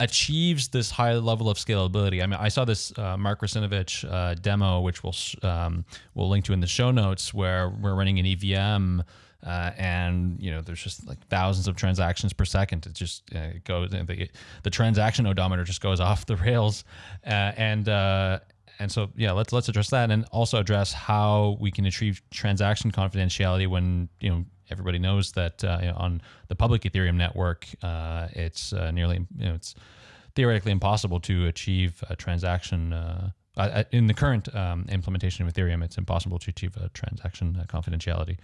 achieves this high level of scalability. I mean, I saw this uh, Mark Russinovich uh, demo, which we'll um, we'll link to in the show notes, where we're running an EVM. Uh, and you know, there's just like thousands of transactions per second. It just uh, goes the, the transaction odometer just goes off the rails, uh, and uh, and so yeah, let's let's address that, and also address how we can achieve transaction confidentiality when you know everybody knows that uh, you know, on the public Ethereum network, uh, it's uh, nearly you know it's theoretically impossible to achieve a transaction. Uh, uh, in the current um, implementation of Ethereum, it's impossible to achieve a transaction uh, confidentiality.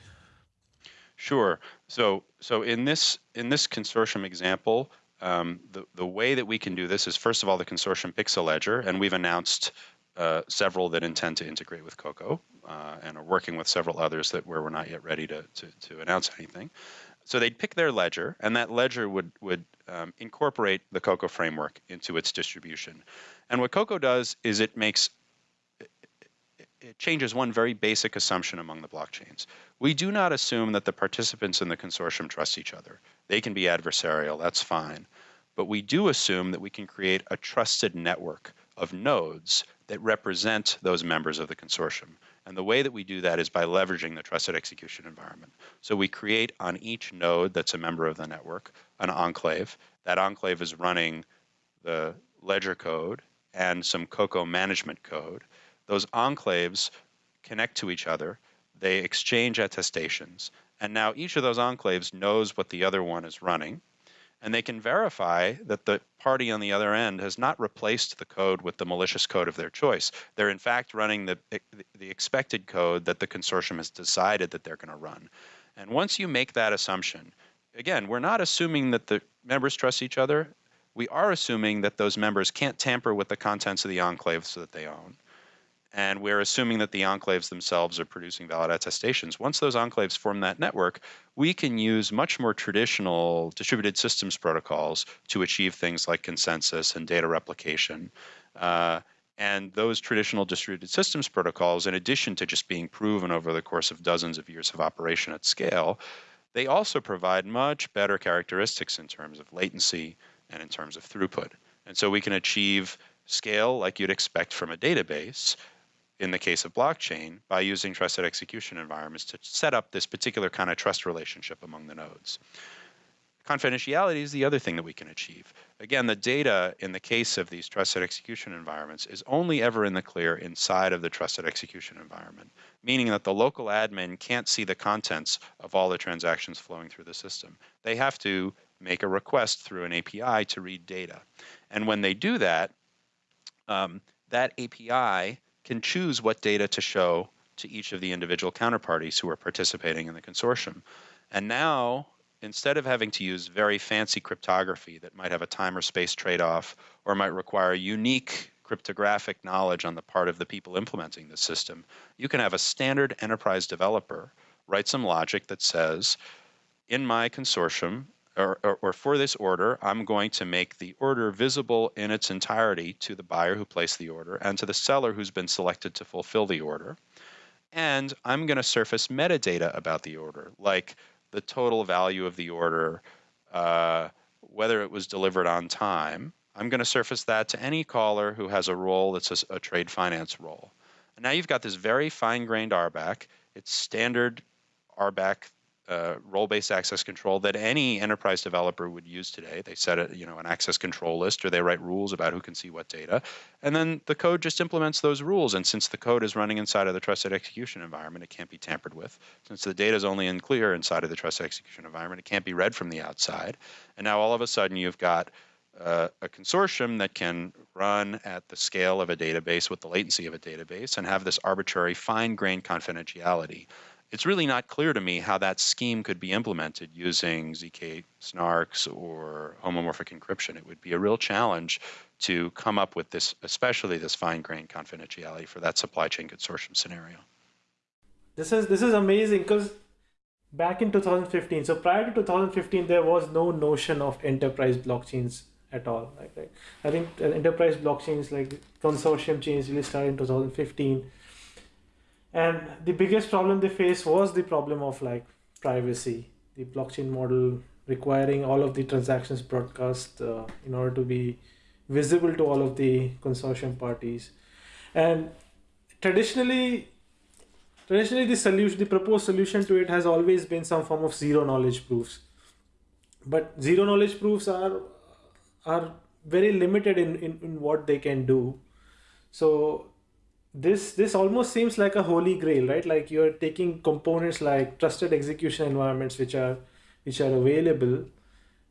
Sure. So, so in this in this consortium example, um, the the way that we can do this is first of all the consortium picks a ledger, and we've announced uh, several that intend to integrate with Coco, uh, and are working with several others that where we're not yet ready to to, to announce anything. So they'd pick their ledger, and that ledger would would um, incorporate the Coco framework into its distribution. And what Coco does is it makes it changes one very basic assumption among the blockchains. We do not assume that the participants in the consortium trust each other. They can be adversarial, that's fine. But we do assume that we can create a trusted network of nodes that represent those members of the consortium. And the way that we do that is by leveraging the trusted execution environment. So we create on each node that's a member of the network an enclave. That enclave is running the ledger code and some Coco management code those enclaves connect to each other, they exchange attestations, and now each of those enclaves knows what the other one is running, and they can verify that the party on the other end has not replaced the code with the malicious code of their choice. They're in fact running the, the expected code that the consortium has decided that they're going to run. And once you make that assumption, again, we're not assuming that the members trust each other. We are assuming that those members can't tamper with the contents of the enclaves that they own and we're assuming that the enclaves themselves are producing valid attestations. Once those enclaves form that network, we can use much more traditional distributed systems protocols to achieve things like consensus and data replication. Uh, and those traditional distributed systems protocols, in addition to just being proven over the course of dozens of years of operation at scale, they also provide much better characteristics in terms of latency and in terms of throughput. And so we can achieve scale like you'd expect from a database in the case of blockchain by using trusted execution environments to set up this particular kind of trust relationship among the nodes. Confidentiality is the other thing that we can achieve. Again, the data in the case of these trusted execution environments is only ever in the clear inside of the trusted execution environment, meaning that the local admin can't see the contents of all the transactions flowing through the system. They have to make a request through an API to read data. And when they do that, um, that API can choose what data to show to each of the individual counterparties who are participating in the consortium. And now, instead of having to use very fancy cryptography that might have a time or space trade-off or might require unique cryptographic knowledge on the part of the people implementing the system, you can have a standard enterprise developer write some logic that says, in my consortium, or, or, or, for this order, I'm going to make the order visible in its entirety to the buyer who placed the order and to the seller who's been selected to fulfill the order. And I'm going to surface metadata about the order, like the total value of the order, uh, whether it was delivered on time. I'm going to surface that to any caller who has a role that's a, a trade finance role. And now you've got this very fine-grained RBAC. It's standard RBAC uh, role-based access control that any enterprise developer would use today. They set a, you know, an access control list or they write rules about who can see what data. And then the code just implements those rules. And since the code is running inside of the trusted execution environment, it can't be tampered with. Since the data is only in clear inside of the trusted execution environment, it can't be read from the outside. And now all of a sudden you've got uh, a consortium that can run at the scale of a database with the latency of a database and have this arbitrary fine-grained confidentiality it's really not clear to me how that scheme could be implemented using ZK snarks or homomorphic encryption. It would be a real challenge to come up with this, especially this fine-grained confidentiality for that supply chain consortium scenario. This is this is amazing because back in 2015, so prior to 2015, there was no notion of enterprise blockchains at all. Like, like I think uh, enterprise blockchains like consortium chains really started in 2015 and the biggest problem they faced was the problem of like privacy. The blockchain model requiring all of the transactions broadcast uh, in order to be visible to all of the consortium parties. And traditionally traditionally the solution the proposed solution to it has always been some form of zero knowledge proofs. But zero knowledge proofs are are very limited in, in, in what they can do. So this this almost seems like a holy grail right? Like you're taking components like trusted execution environments which are which are available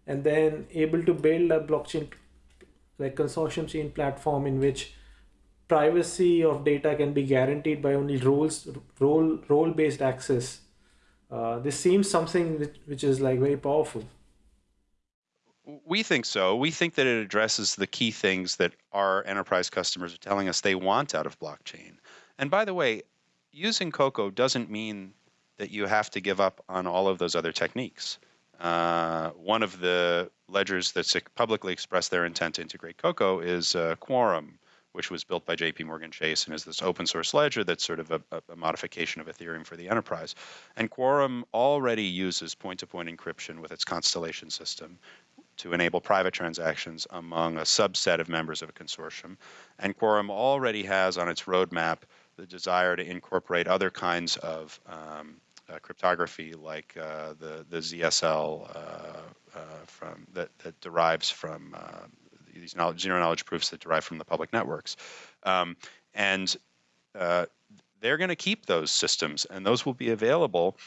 and then able to build a blockchain like consortium chain platform in which privacy of data can be guaranteed by only roles role role based access. Uh, this seems something which, which is like very powerful we think so. We think that it addresses the key things that our enterprise customers are telling us they want out of blockchain. And by the way, using Coco doesn't mean that you have to give up on all of those other techniques. Uh, one of the ledgers that's publicly expressed their intent to integrate Coco is uh, Quorum, which was built by JP Morgan Chase and is this open source ledger that's sort of a, a modification of Ethereum for the enterprise. And Quorum already uses point to point encryption with its Constellation system to enable private transactions among a subset of members of a consortium. And Quorum already has on its roadmap the desire to incorporate other kinds of um, uh, cryptography like uh, the the ZSL uh, uh, from that that derives from uh, these knowledge, zero knowledge proofs that derive from the public networks, um, and they're going to keep those systems, and those will be available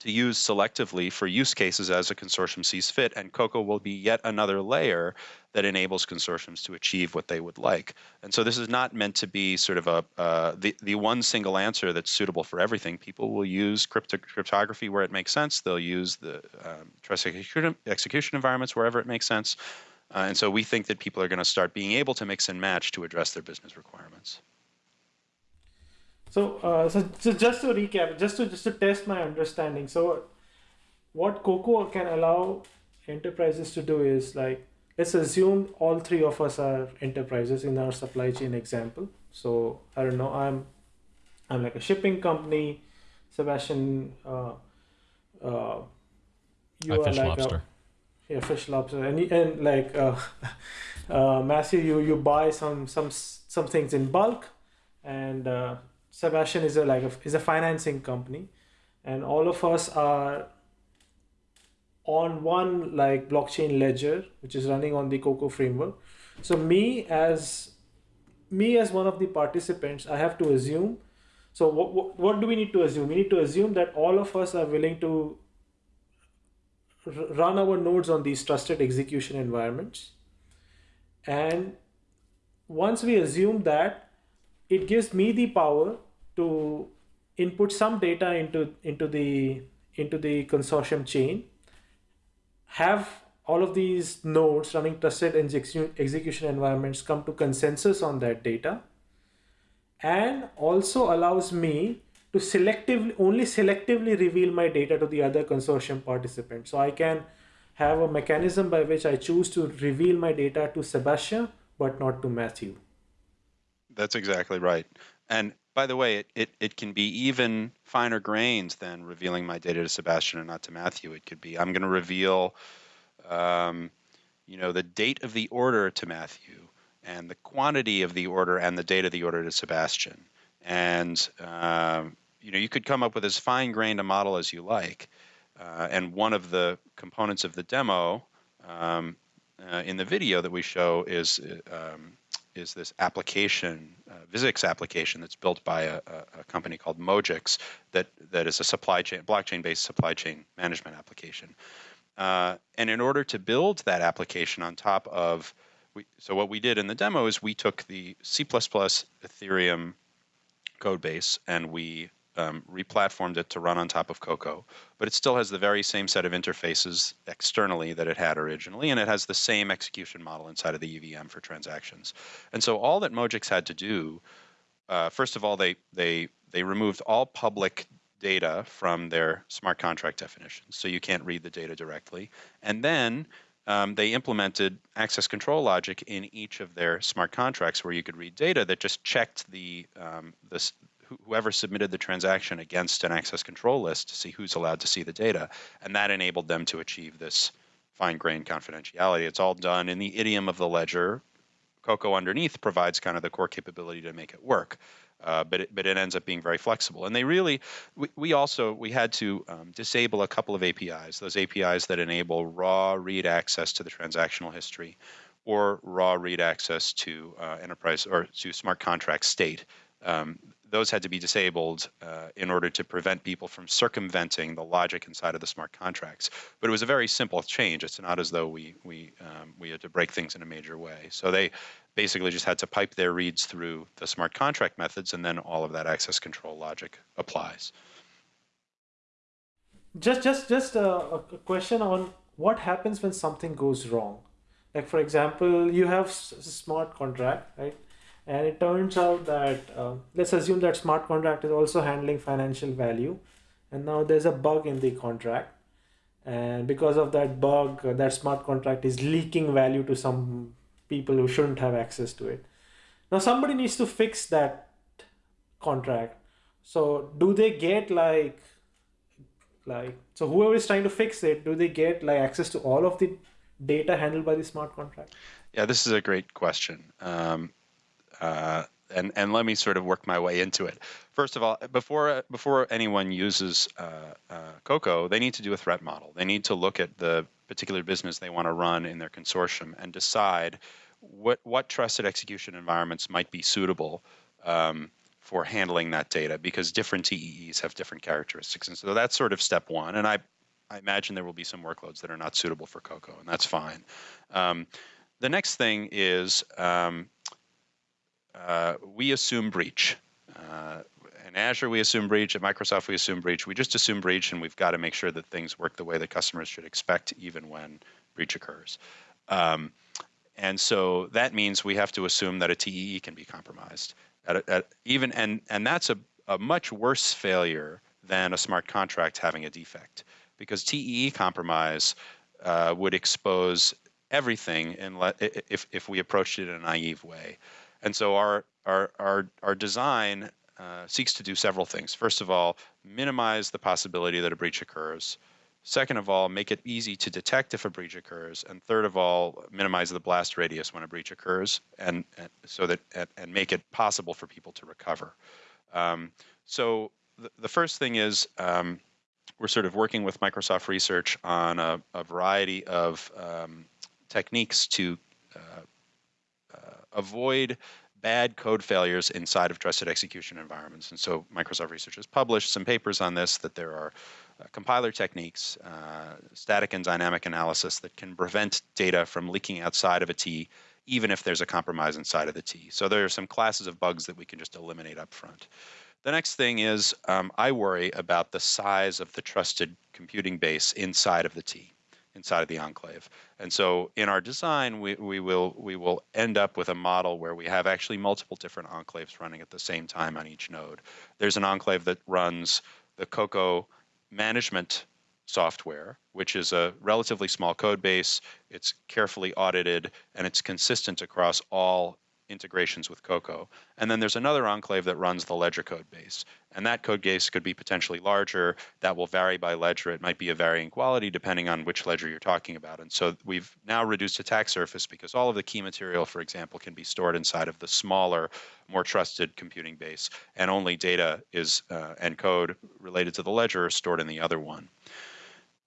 to use selectively for use cases as a consortium sees fit. And COCO will be yet another layer that enables consortiums to achieve what they would like. And so this is not meant to be sort of a uh, the the one single answer that's suitable for everything. People will use crypto- cryptography where it makes sense. They'll use the um, trust execution, execution environments wherever it makes sense. Uh, and so we think that people are going to start being able to mix and match to address their business requirements. So, uh, so, so just to recap, just to just to test my understanding. So, what Coco can allow enterprises to do is like let's assume all three of us are enterprises in our supply chain example. So I don't know, I'm I'm like a shipping company. Sébastien, uh, uh, you I are fish like lobster. A, yeah, fish lobster, and and like uh, uh, Matthew, you you buy some some some things in bulk, and uh, Sébastien is a like a, is a financing company, and all of us are on one like blockchain ledger which is running on the Coco framework. So me as me as one of the participants, I have to assume. So what, what, what do we need to assume? We need to assume that all of us are willing to run our nodes on these trusted execution environments. And once we assume that, it gives me the power to input some data into into the into the consortium chain have all of these nodes running trusted execution environments come to consensus on that data and also allows me to selectively only selectively reveal my data to the other consortium participants. So i can have a mechanism by which i choose to reveal my data to sébastien but not to matthew. That's exactly right. And by the way, it, it, it can be even finer grains than revealing my data to Sébastien and not to Matthew. It could be I'm going to reveal, um, you know, the date of the order to Matthew and the quantity of the order and the date of the order to Sébastien. And um, you know, you could come up with as fine-grained a model as you like. Uh, and one of the components of the demo um, uh, in the video that we show is uh, um, is this application, uh, ViZix application that's built by a, a, company called Mojix that, that is a supply chain, blockchain-based supply chain management application. Uh, and in order to build that application on top of, we, so what we did in the demo is we took the C++ Ethereum code base and we um, replatformed it to run on top of Coco, but it still has the very same set of interfaces externally that it had originally, and it has the same execution model inside of the EVM for transactions. And so all that Mojix had to do, uh, first of all, they they they removed all public data from their smart contract definitions, so you can't read the data directly, and then um, they implemented access control logic in each of their smart contracts where you could read data that just checked the um, this whoever submitted the transaction against an access control list to see who's allowed to see the data. And that enabled them to achieve this fine grained confidentiality. It's all done in the idiom of the ledger. Coco underneath provides kind of the core capability to make it work. Uh, but it, but it ends up being very flexible. And they really, we, we also we had to um, disable a couple of APIs, those APIs that enable raw read access to the transactional history, or raw read access to uh, enterprise or to smart contract state um, those had to be disabled uh, in order to prevent people from circumventing the logic inside of the smart contracts. But it was a very simple change. It's not as though we we um, we had to break things in a major way. So they basically just had to pipe their reads through the smart contract methods, and then all of that access control logic applies. Just just just a, a question on what happens when something goes wrong. Like for example, you have a smart contract, right? And it turns out that uh, let's assume that smart contract is also handling financial value. And now there's a bug in the contract. And because of that bug uh, that smart contract is leaking value to some people who shouldn't have access to it. Now somebody needs to fix that contract. So do they get like like so whoever is trying to fix it do they get like access to all of the data handled by the smart contract? Yeah this is a great question. Um, uh, and and let me sort of work my way into it. First of all, before before anyone uses uh, uh, Coco, they need to do a threat model. They need to look at the particular business they want to run in their consortium and decide what what trusted execution environments might be suitable um, for handling that data because different TEEs have different characteristics, and so that's sort of step one. And I I imagine there will be some workloads that are not suitable for Coco, and that's fine. Um, the next thing is um, uh, we assume breach. Uh, in Azure, we assume breach. At Microsoft, we assume breach. We just assume breach, and we've got to make sure that things work the way that customers should expect, even when breach occurs. Um, and so that means we have to assume that a TEE can be compromised. At, at even and and that's a, a much worse failure than a smart contract having a defect, because TEE compromise uh, would expose everything in le- if if we approached it in a naive way. And so our our our our design uh, seeks to do several things. First of all, minimize the possibility that a breach occurs. Second of all, make it easy to detect if a breach occurs. And third of all, minimize the blast radius when a breach occurs, and, and so that and, and, make it possible for people to recover. Um, so the, the first thing is um, we're sort of working with Microsoft Research on a, a variety of um, techniques to uh, avoid bad code failures inside of trusted execution environments. And so Microsoft Research has published some papers on this, that there are uh, compiler techniques, uh, static and dynamic analysis that can prevent data from leaking outside of a TEE, even if there's a compromise inside of the TEE. So there are some classes of bugs that we can just eliminate up front. The next thing is um, I worry about the size of the trusted computing base inside of the TEE inside of the enclave. And so in our design, we, we will we will end up with a model where we have actually multiple different enclaves running at the same time on each node. There's an enclave that runs the Coco management software, which is a relatively small code base. It's carefully audited and it's consistent across all integrations with Coco. And then there's another enclave that runs the ledger code base. And that code base could be potentially larger. That will vary by ledger. It might be a varying quality depending on which ledger you're talking about. And so we've now reduced attack surface because all of the key material, for example, can be stored inside of the smaller, more trusted computing base. And only data is uh, and code related to the ledger are stored in the other one.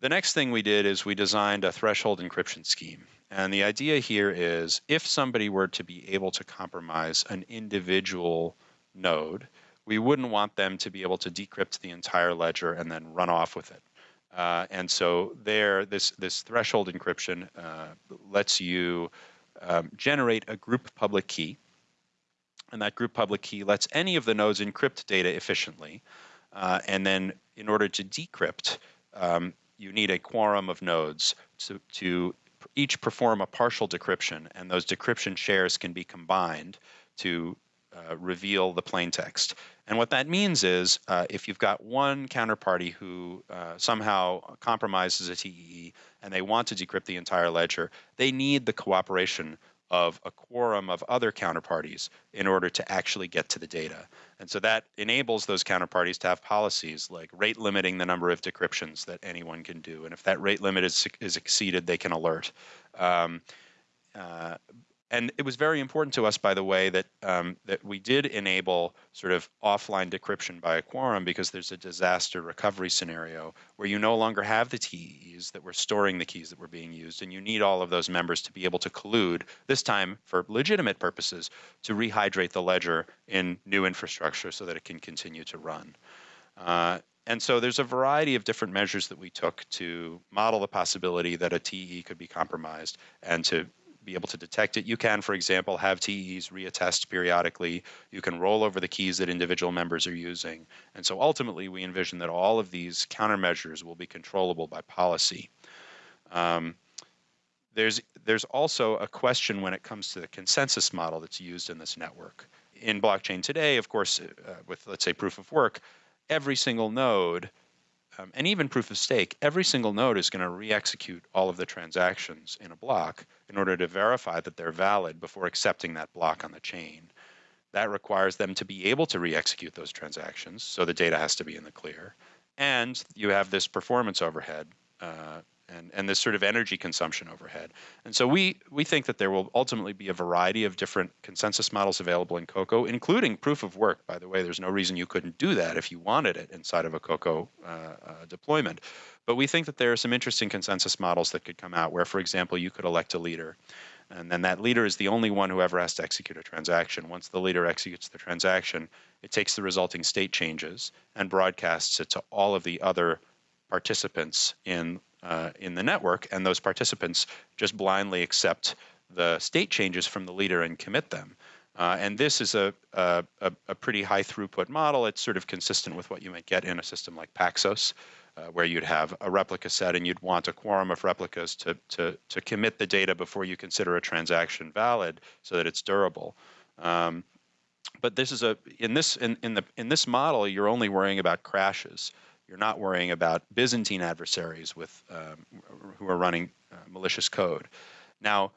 The next thing we did is we designed a threshold encryption scheme. And the idea here is if somebody were to be able to compromise an individual node, we wouldn't want them to be able to decrypt the entire ledger and then run off with it. Uh, and so there, this, this threshold encryption uh, lets you um, generate a group public key. And that group public key lets any of the nodes encrypt data efficiently. Uh, and then in order to decrypt, um, you need a quorum of nodes to, to each perform a partial decryption, and those decryption shares can be combined to uh, reveal the plain text. And what that means is uh, if you've got one counterparty who uh, somehow compromises a TEE and they want to decrypt the entire ledger, they need the cooperation of a quorum of other counterparties in order to actually get to the data. And so that enables those counterparties to have policies like rate limiting the number of decryptions that anyone can do. And if that rate limit is, is exceeded, they can alert. Um, uh, and it was very important to us, by the way, that um, that we did enable sort of offline decryption by a quorum because there's a disaster recovery scenario where you no longer have the TEEs that were storing the keys that were being used, and you need all of those members to be able to collude this time for legitimate purposes to rehydrate the ledger in new infrastructure so that it can continue to run. Uh, and so there's a variety of different measures that we took to model the possibility that a TEE could be compromised and to be able to detect it. You can, for example, have TEEs reattest periodically. You can roll over the keys that individual members are using. And so ultimately, we envision that all of these countermeasures will be controllable by policy. Um, there's, there's also a question when it comes to the consensus model that's used in this network. In blockchain today, of course, uh, with let's say proof of work, every single node um, and even proof of stake, every single node is going to re-execute all of the transactions in a block in order to verify that they're valid before accepting that block on the chain. That requires them to be able to re-execute those transactions, so the data has to be in the clear. And you have this performance overhead uh, and, and this sort of energy consumption overhead. And so we, we think that there will ultimately be a variety of different consensus models available in Coco, including proof of work. By the way, there's no reason you couldn't do that if you wanted it inside of a Coco uh, uh, deployment. But we think that there are some interesting consensus models that could come out where, for example, you could elect a leader. And then that leader is the only one who ever has to execute a transaction. Once the leader executes the transaction, it takes the resulting state changes and broadcasts it to all of the other participants in uh, in the network, and those participants just blindly accept the state changes from the leader and commit them. Uh, and this is a, a, a, pretty high throughput model. It's sort of consistent with what you might get in a system like Paxos, uh, where you'd have a replica set and you'd want a quorum of replicas to, to, to commit the data before you consider a transaction valid so that it's durable. Um, but this is a in this in, in the in this model, you're only worrying about crashes. You're not worrying about Byzantine adversaries with um, who are running uh, malicious code. Now,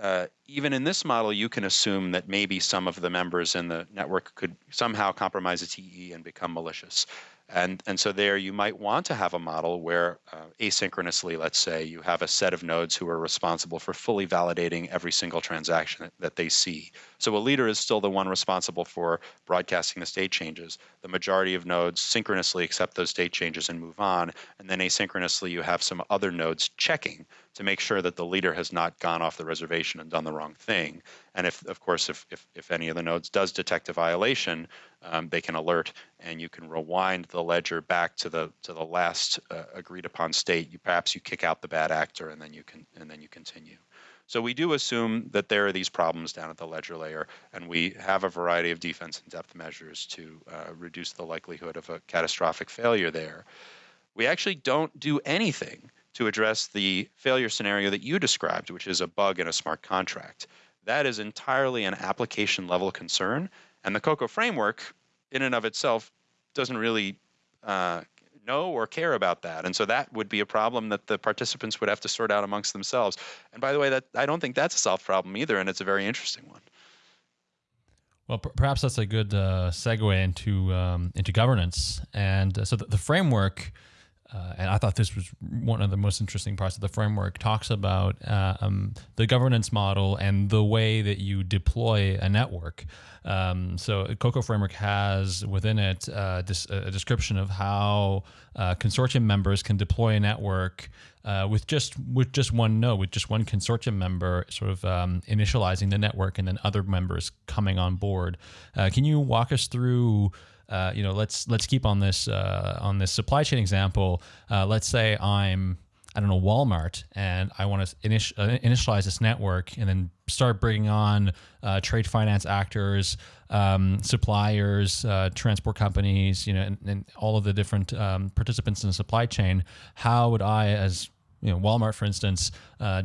uh, even in this model, you can assume that maybe some of the members in the network could somehow compromise a TEE and become malicious. And, and so there you might want to have a model where uh, asynchronously, let's say, you have a set of nodes who are responsible for fully validating every single transaction that, that they see. So a leader is still the one responsible for broadcasting the state changes. The majority of nodes synchronously accept those state changes and move on. And then asynchronously, you have some other nodes checking to make sure that the leader has not gone off the reservation and done the wrong thing. And if, of course, if, if, if any of the nodes does detect a violation, um, they can alert and you can rewind the ledger back to the to the last uh, agreed upon state. You perhaps you kick out the bad actor and then you can and then you continue. So we do assume that there are these problems down at the ledger layer, and we have a variety of defense and depth measures to uh, reduce the likelihood of a catastrophic failure there. We actually don't do anything to address the failure scenario that you described, which is a bug in a smart contract. That is entirely an application level concern, and the COCO framework, in and of itself, doesn't really uh, know or care about that. And so that would be a problem that the participants would have to sort out amongst themselves. And by the way, that I don't think that's a solved problem either, and it's a very interesting one. Well, perhaps that's a good uh, segue into um, into governance. And uh, so the, the framework uh, and I thought this was one of the most interesting parts of the framework, talks about uh, um, the governance model and the way that you deploy a network. Um, so Coco Framework has within it uh, a description of how uh, consortium members can deploy a network uh, with just with just one node, with just one consortium member sort of um, initializing the network and then other members coming on board. Uh, can you walk us through uh, you know, let's let's keep on this uh, on this supply chain example. Uh, let's say I'm I don't know Walmart and I want to init uh, initialize this network and then start bringing on uh, trade finance actors, um, suppliers, transport companies, you know, and, and, all of the different um, participants in the supply chain. How would I, as you know, Walmart, for instance,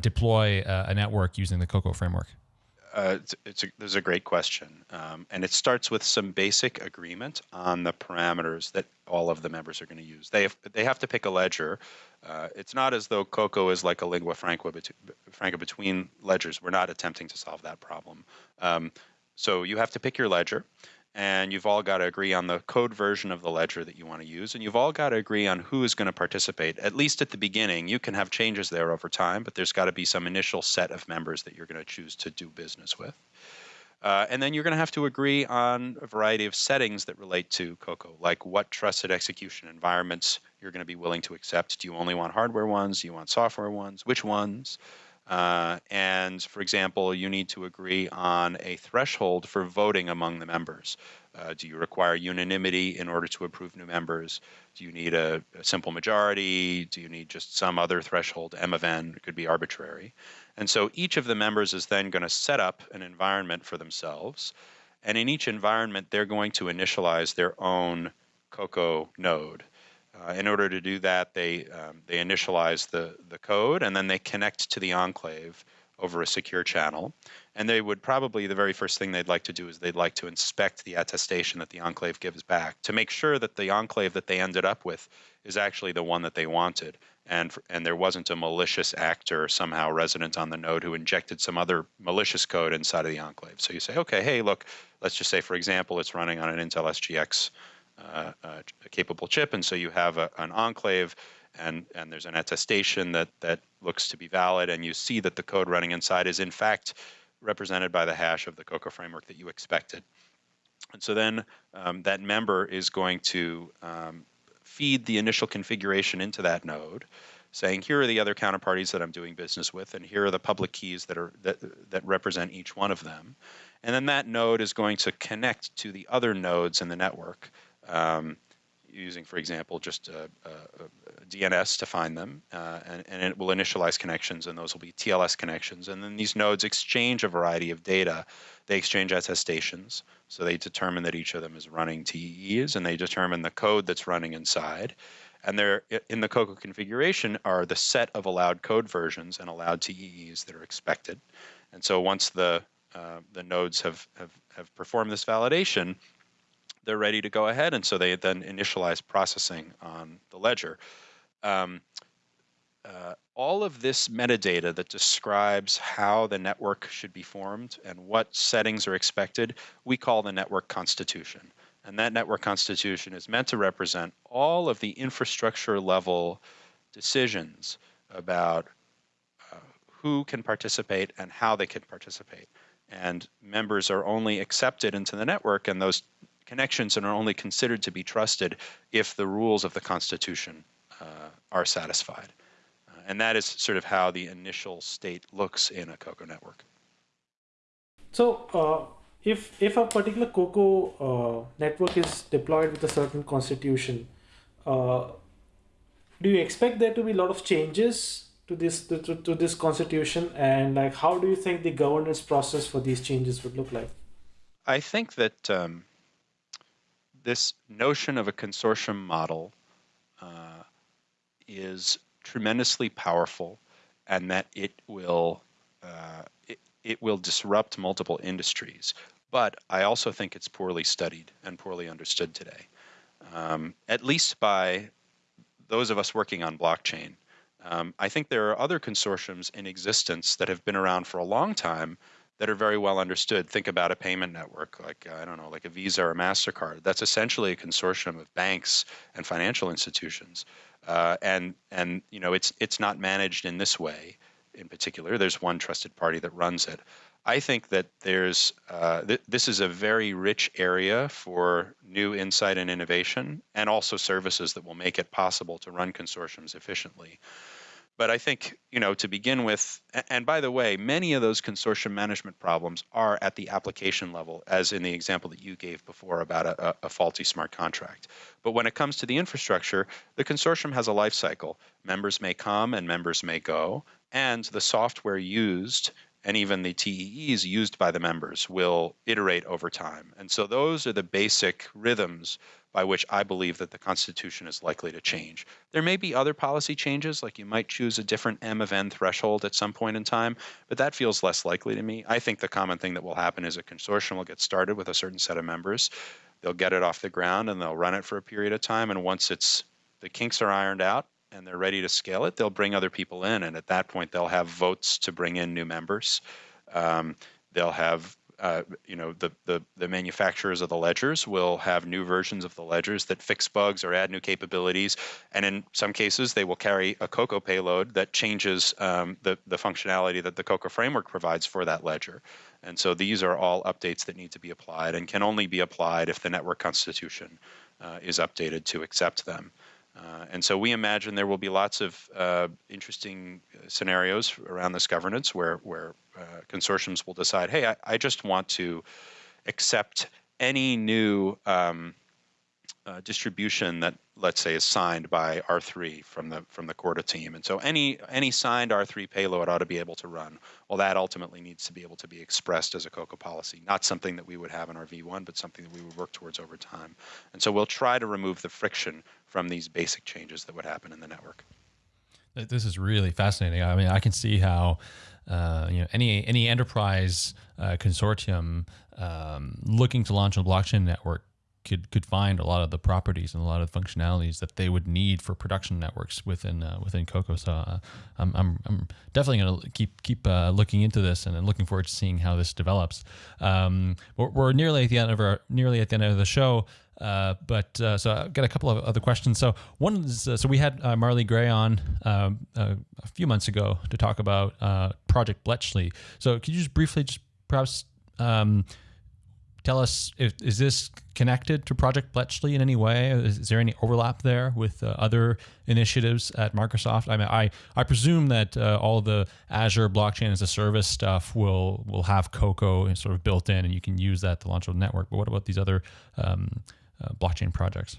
deploy a network using the COCO framework? Uh, it's, it's a, there's a great question, um, and it starts with some basic agreement on the parameters that all of the members are going to use. They have, they have to pick a ledger. Uh, it's not as though Coco is like a lingua franca, franca between ledgers. We're not attempting to solve that problem. Um, so you have to pick your ledger, and you've all got to agree on the code version of the ledger that you want to use, and you've all got to agree on who is going to participate. At least at the beginning, you can have changes there over time, but there's got to be some initial set of members that you're going to choose to do business with. Uh, and then you're going to have to agree on a variety of settings that relate to Coco, like what trusted execution environments you're going to be willing to accept. Do you only want hardware ones? Do you want software ones? Which ones? Uh, and for example, you need to agree on a threshold for voting among the members. Uh, do you require unanimity in order to approve new members? Do you need a, a, simple majority? Do you need just some other threshold? M of n it could be arbitrary. And so each of the members is then going to set up an environment for themselves. And in each environment, they're going to initialize their own Coco node. Uh, in order to do that, they um, they initialize the the code and then they connect to the enclave over a secure channel. And they would probably the very first thing they'd like to do is they'd like to inspect the attestation that the enclave gives back to make sure that the enclave that they ended up with is actually the one that they wanted. And and there wasn't a malicious actor somehow resident on the node who injected some other malicious code inside of the enclave. So you say, okay, hey, look, let's just say, for example, it's running on an Intel SGX capable chip, and so you have a, an enclave, and and there's an attestation that that looks to be valid, and you see that the code running inside is in fact represented by the hash of the Coco framework that you expected. And so then um, that member is going to um, feed the initial configuration into that node, saying here are the other counterparties that I'm doing business with, and here are the public keys that are that that represent each one of them. And then that node is going to connect to the other nodes in the network um, using, for example, just a, a, a DNS to find them, uh, and, and, it will initialize connections, and those will be TLS connections. And then these nodes exchange a variety of data. They exchange attestations, so they determine that each of them is running TEEs, and they determine the code that's running inside. And there, in the COCO configuration, are the set of allowed code versions and allowed TEEs that are expected. And so once the uh, the nodes have, have, have performed this validation, they're ready to go ahead, and so they then initialize processing on the ledger. Um, uh, all of this metadata that describes how the network should be formed and what settings are expected, we call the network constitution. And that network constitution is meant to represent all of the infrastructure level decisions about uh, who can participate and how they can participate. And members are only accepted into the network, and those connections and are only considered to be trusted if the rules of the Constitution uh, are satisfied. Uh, and that is sort of how the initial state looks in a COCO network. So, uh, if if a particular COCO uh, network is deployed with a certain constitution, uh, do you expect there to be a lot of changes to this to, to, to this constitution, and like how do you think the governance process for these changes would look like? I think that um, this notion of a consortium model uh, is tremendously powerful and that it will uh, it, it will disrupt multiple industries. But I also think it's poorly studied and poorly understood today, um, at least by those of us working on blockchain. Um, I think there are other consortiums in existence that have been around for a long time that are very well understood. Think about a payment network like, I don't know, like a Visa or a MasterCard. That's essentially a consortium of banks and financial institutions. Uh, and, and, you know, it's, it's not managed in this way in particular. There's one trusted party that runs it. I think that there's uh, th- this is a very rich area for new insight and innovation, and also services that will make it possible to run consortiums efficiently. But I think, you know, to begin with, and by the way, many of those consortium management problems are at the application level, as in the example that you gave before about a, a faulty smart contract. But when it comes to the infrastructure, the consortium has a life cycle. Members may come and members may go, and the software used and even the TEEs used by the members will iterate over time. And so those are the basic rhythms by which I believe that the Constitution is likely to change. There may be other policy changes, like you might choose a different M of N threshold at some point in time, but that feels less likely to me. I think the common thing that will happen is a consortium will get started with a certain set of members. They'll get it off the ground and they'll run it for a period of time. And once it's the kinks are ironed out and they're ready to scale it, they'll bring other people in. And at that point, they'll have votes to bring in new members. Um, they'll have uh, you know, the, the, the manufacturers of the ledgers will have new versions of the ledgers that fix bugs or add new capabilities. And in some cases, they will carry a Coco payload that changes um, the, the functionality that the Coco framework provides for that ledger. And so these are all updates that need to be applied and can only be applied if the network constitution uh, is updated to accept them. Uh, and so we imagine there will be lots of uh, interesting uh, scenarios around this governance where, where uh, consortiums will decide, hey, I, I, just want to accept any new um, uh, distribution that let's say is signed by R3 from the from the Corda team. And so any any signed R3 payload ought to be able to run. Well, that ultimately needs to be able to be expressed as a COCO policy, not something that we would have in our V1, but something that we would work towards over time. And so we'll try to remove the friction from these basic changes that would happen in the network. This is really fascinating. I mean, I can see how uh, you know any any enterprise uh, consortium um, looking to launch a blockchain network could could find a lot of the properties and a lot of functionalities that they would need for production networks within uh, within Coco. So uh, I'm, I'm, I'm definitely going to keep keep uh, looking into this and, and, looking forward to seeing how this develops. Um, we're, we're, nearly at the end of our nearly at the end of the show. Uh, but uh, so I've got a couple of other questions. So one is uh, so we had Marley Gray on um, a few months ago to talk about Project Bletchley. So could you just briefly just perhaps um, tell us if is this connected to Project Bletchley in any way? Is, is there any overlap there with uh, other initiatives at Microsoft? I mean, I I presume that uh, all the Azure blockchain as a service stuff will will have Coco sort of built in, and you can use that to launch a network. But what about these other um, uh, blockchain projects?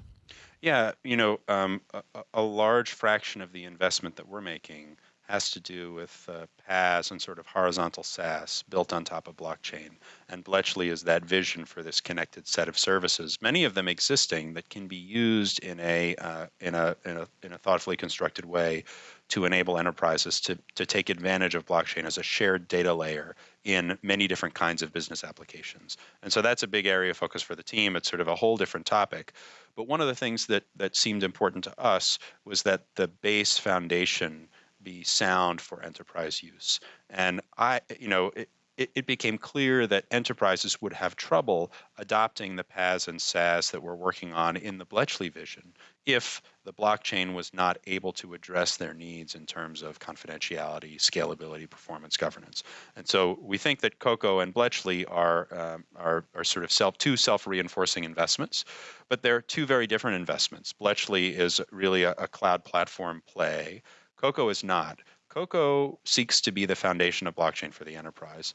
Yeah, you know, um, a, a large fraction of the investment that we're making has to do with uh, PaaS and sort of horizontal SaaS built on top of blockchain. And Bletchley is that vision for this connected set of services, many of them existing that can be used in a, uh, in a, in a, in a thoughtfully constructed way to enable enterprises to, to take advantage of blockchain as a shared data layer in many different kinds of business applications. And so that's a big area of focus for the team. It's sort of a whole different topic. But one of the things that, that seemed important to us was that the base foundation be sound for enterprise use. And I, you know, it, it, it, became clear that enterprises would have trouble adopting the PaaS and SaaS that we're working on in the Bletchley vision if the blockchain was not able to address their needs in terms of confidentiality, scalability, performance, governance. And so we think that Coco and Bletchley are, um, are, are sort of self, two self-reinforcing investments, but they're two very different investments. Bletchley is really a, a cloud platform play Coco is not. Coco seeks to be the foundation of blockchain for the enterprise.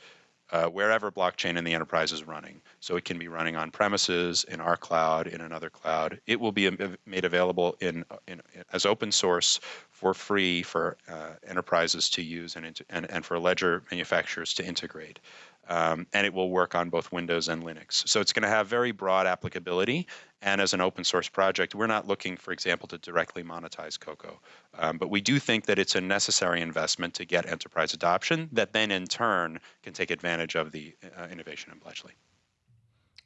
Uh, wherever blockchain in the enterprise is running. So it can be running on premises, in our cloud, in another cloud. It will be made available in, in as open source for free for uh, enterprises to use and, and, and for ledger manufacturers to integrate um, and it will work on both Windows and Linux. So it's going to have very broad applicability. And as an open source project, we're not looking, for example, to directly monetize Coco. Um, but we do think that it's a necessary investment to get enterprise adoption that then in turn can take advantage of the uh, innovation in Bletchley.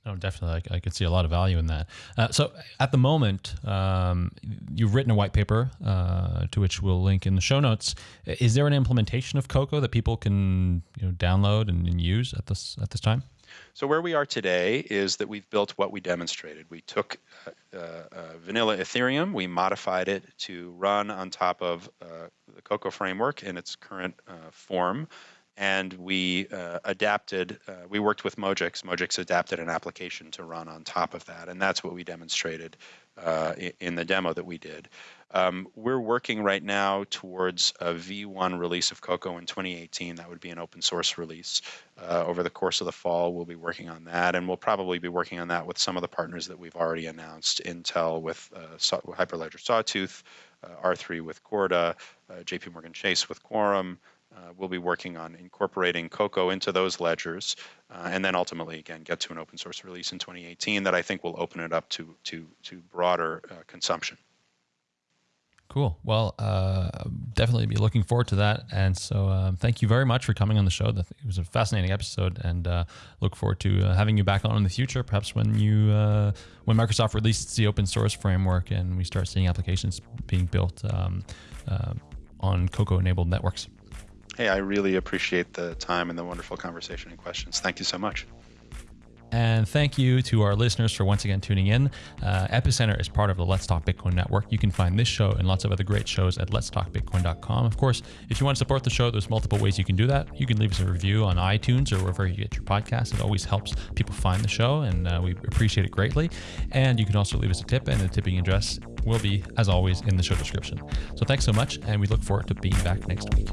Oh, definitely. I, I, could see a lot of value in that. Uh, so, at the moment, um, you've written a white paper uh, to which we'll link in the show notes. Is there an implementation of Coco that people can you know, download and, and use at this at this time? So where we are today is that we've built what we demonstrated. We took uh, uh, vanilla Ethereum, we modified it to run on top of uh, the Coco framework in its current uh, form and we uh, adapted, uh, we worked with Mojix. Mojix adapted an application to run on top of that, and that's what we demonstrated uh, in the demo that we did. Um, we're working right now towards a V1 release of Coco in 2018. That would be an open source release. Uh, over the course of the fall, we'll be working on that, and we'll probably be working on that with some of the partners that we've already announced Intel with uh, Hyperledger Sawtooth, uh, R3 with Corda, JP Morgan Chase with Quorum. Uh, we'll be working on incorporating Coco into those ledgers, uh, and then ultimately, again, get to an open source release in 2018 that I think will open it up to to to broader uh, consumption. Cool. Well, uh, definitely be looking forward to that. And so, um, thank you very much for coming on the show. It was a fascinating episode, and uh, look forward to uh, having you back on in the future. Perhaps when you when Microsoft releases the open source framework and we start seeing applications being built um, on Coco enabled networks. Hey, I really appreciate the time and the wonderful conversation and questions. Thank you so much. And thank you to our listeners for once again tuning in. Uh, Epicenter is part of the Let's Talk Bitcoin network. You can find this show and lots of other great shows at letstalkbitcoin.com. Of course, if you want to support the show, there's multiple ways you can do that. You can leave us a review on iTunes or wherever you get your podcast. It always helps people find the show, and uh, we appreciate it greatly. And you can also leave us a tip, and the tipping address will be, as always, in the show description. So thanks so much, and we look forward to being back next week.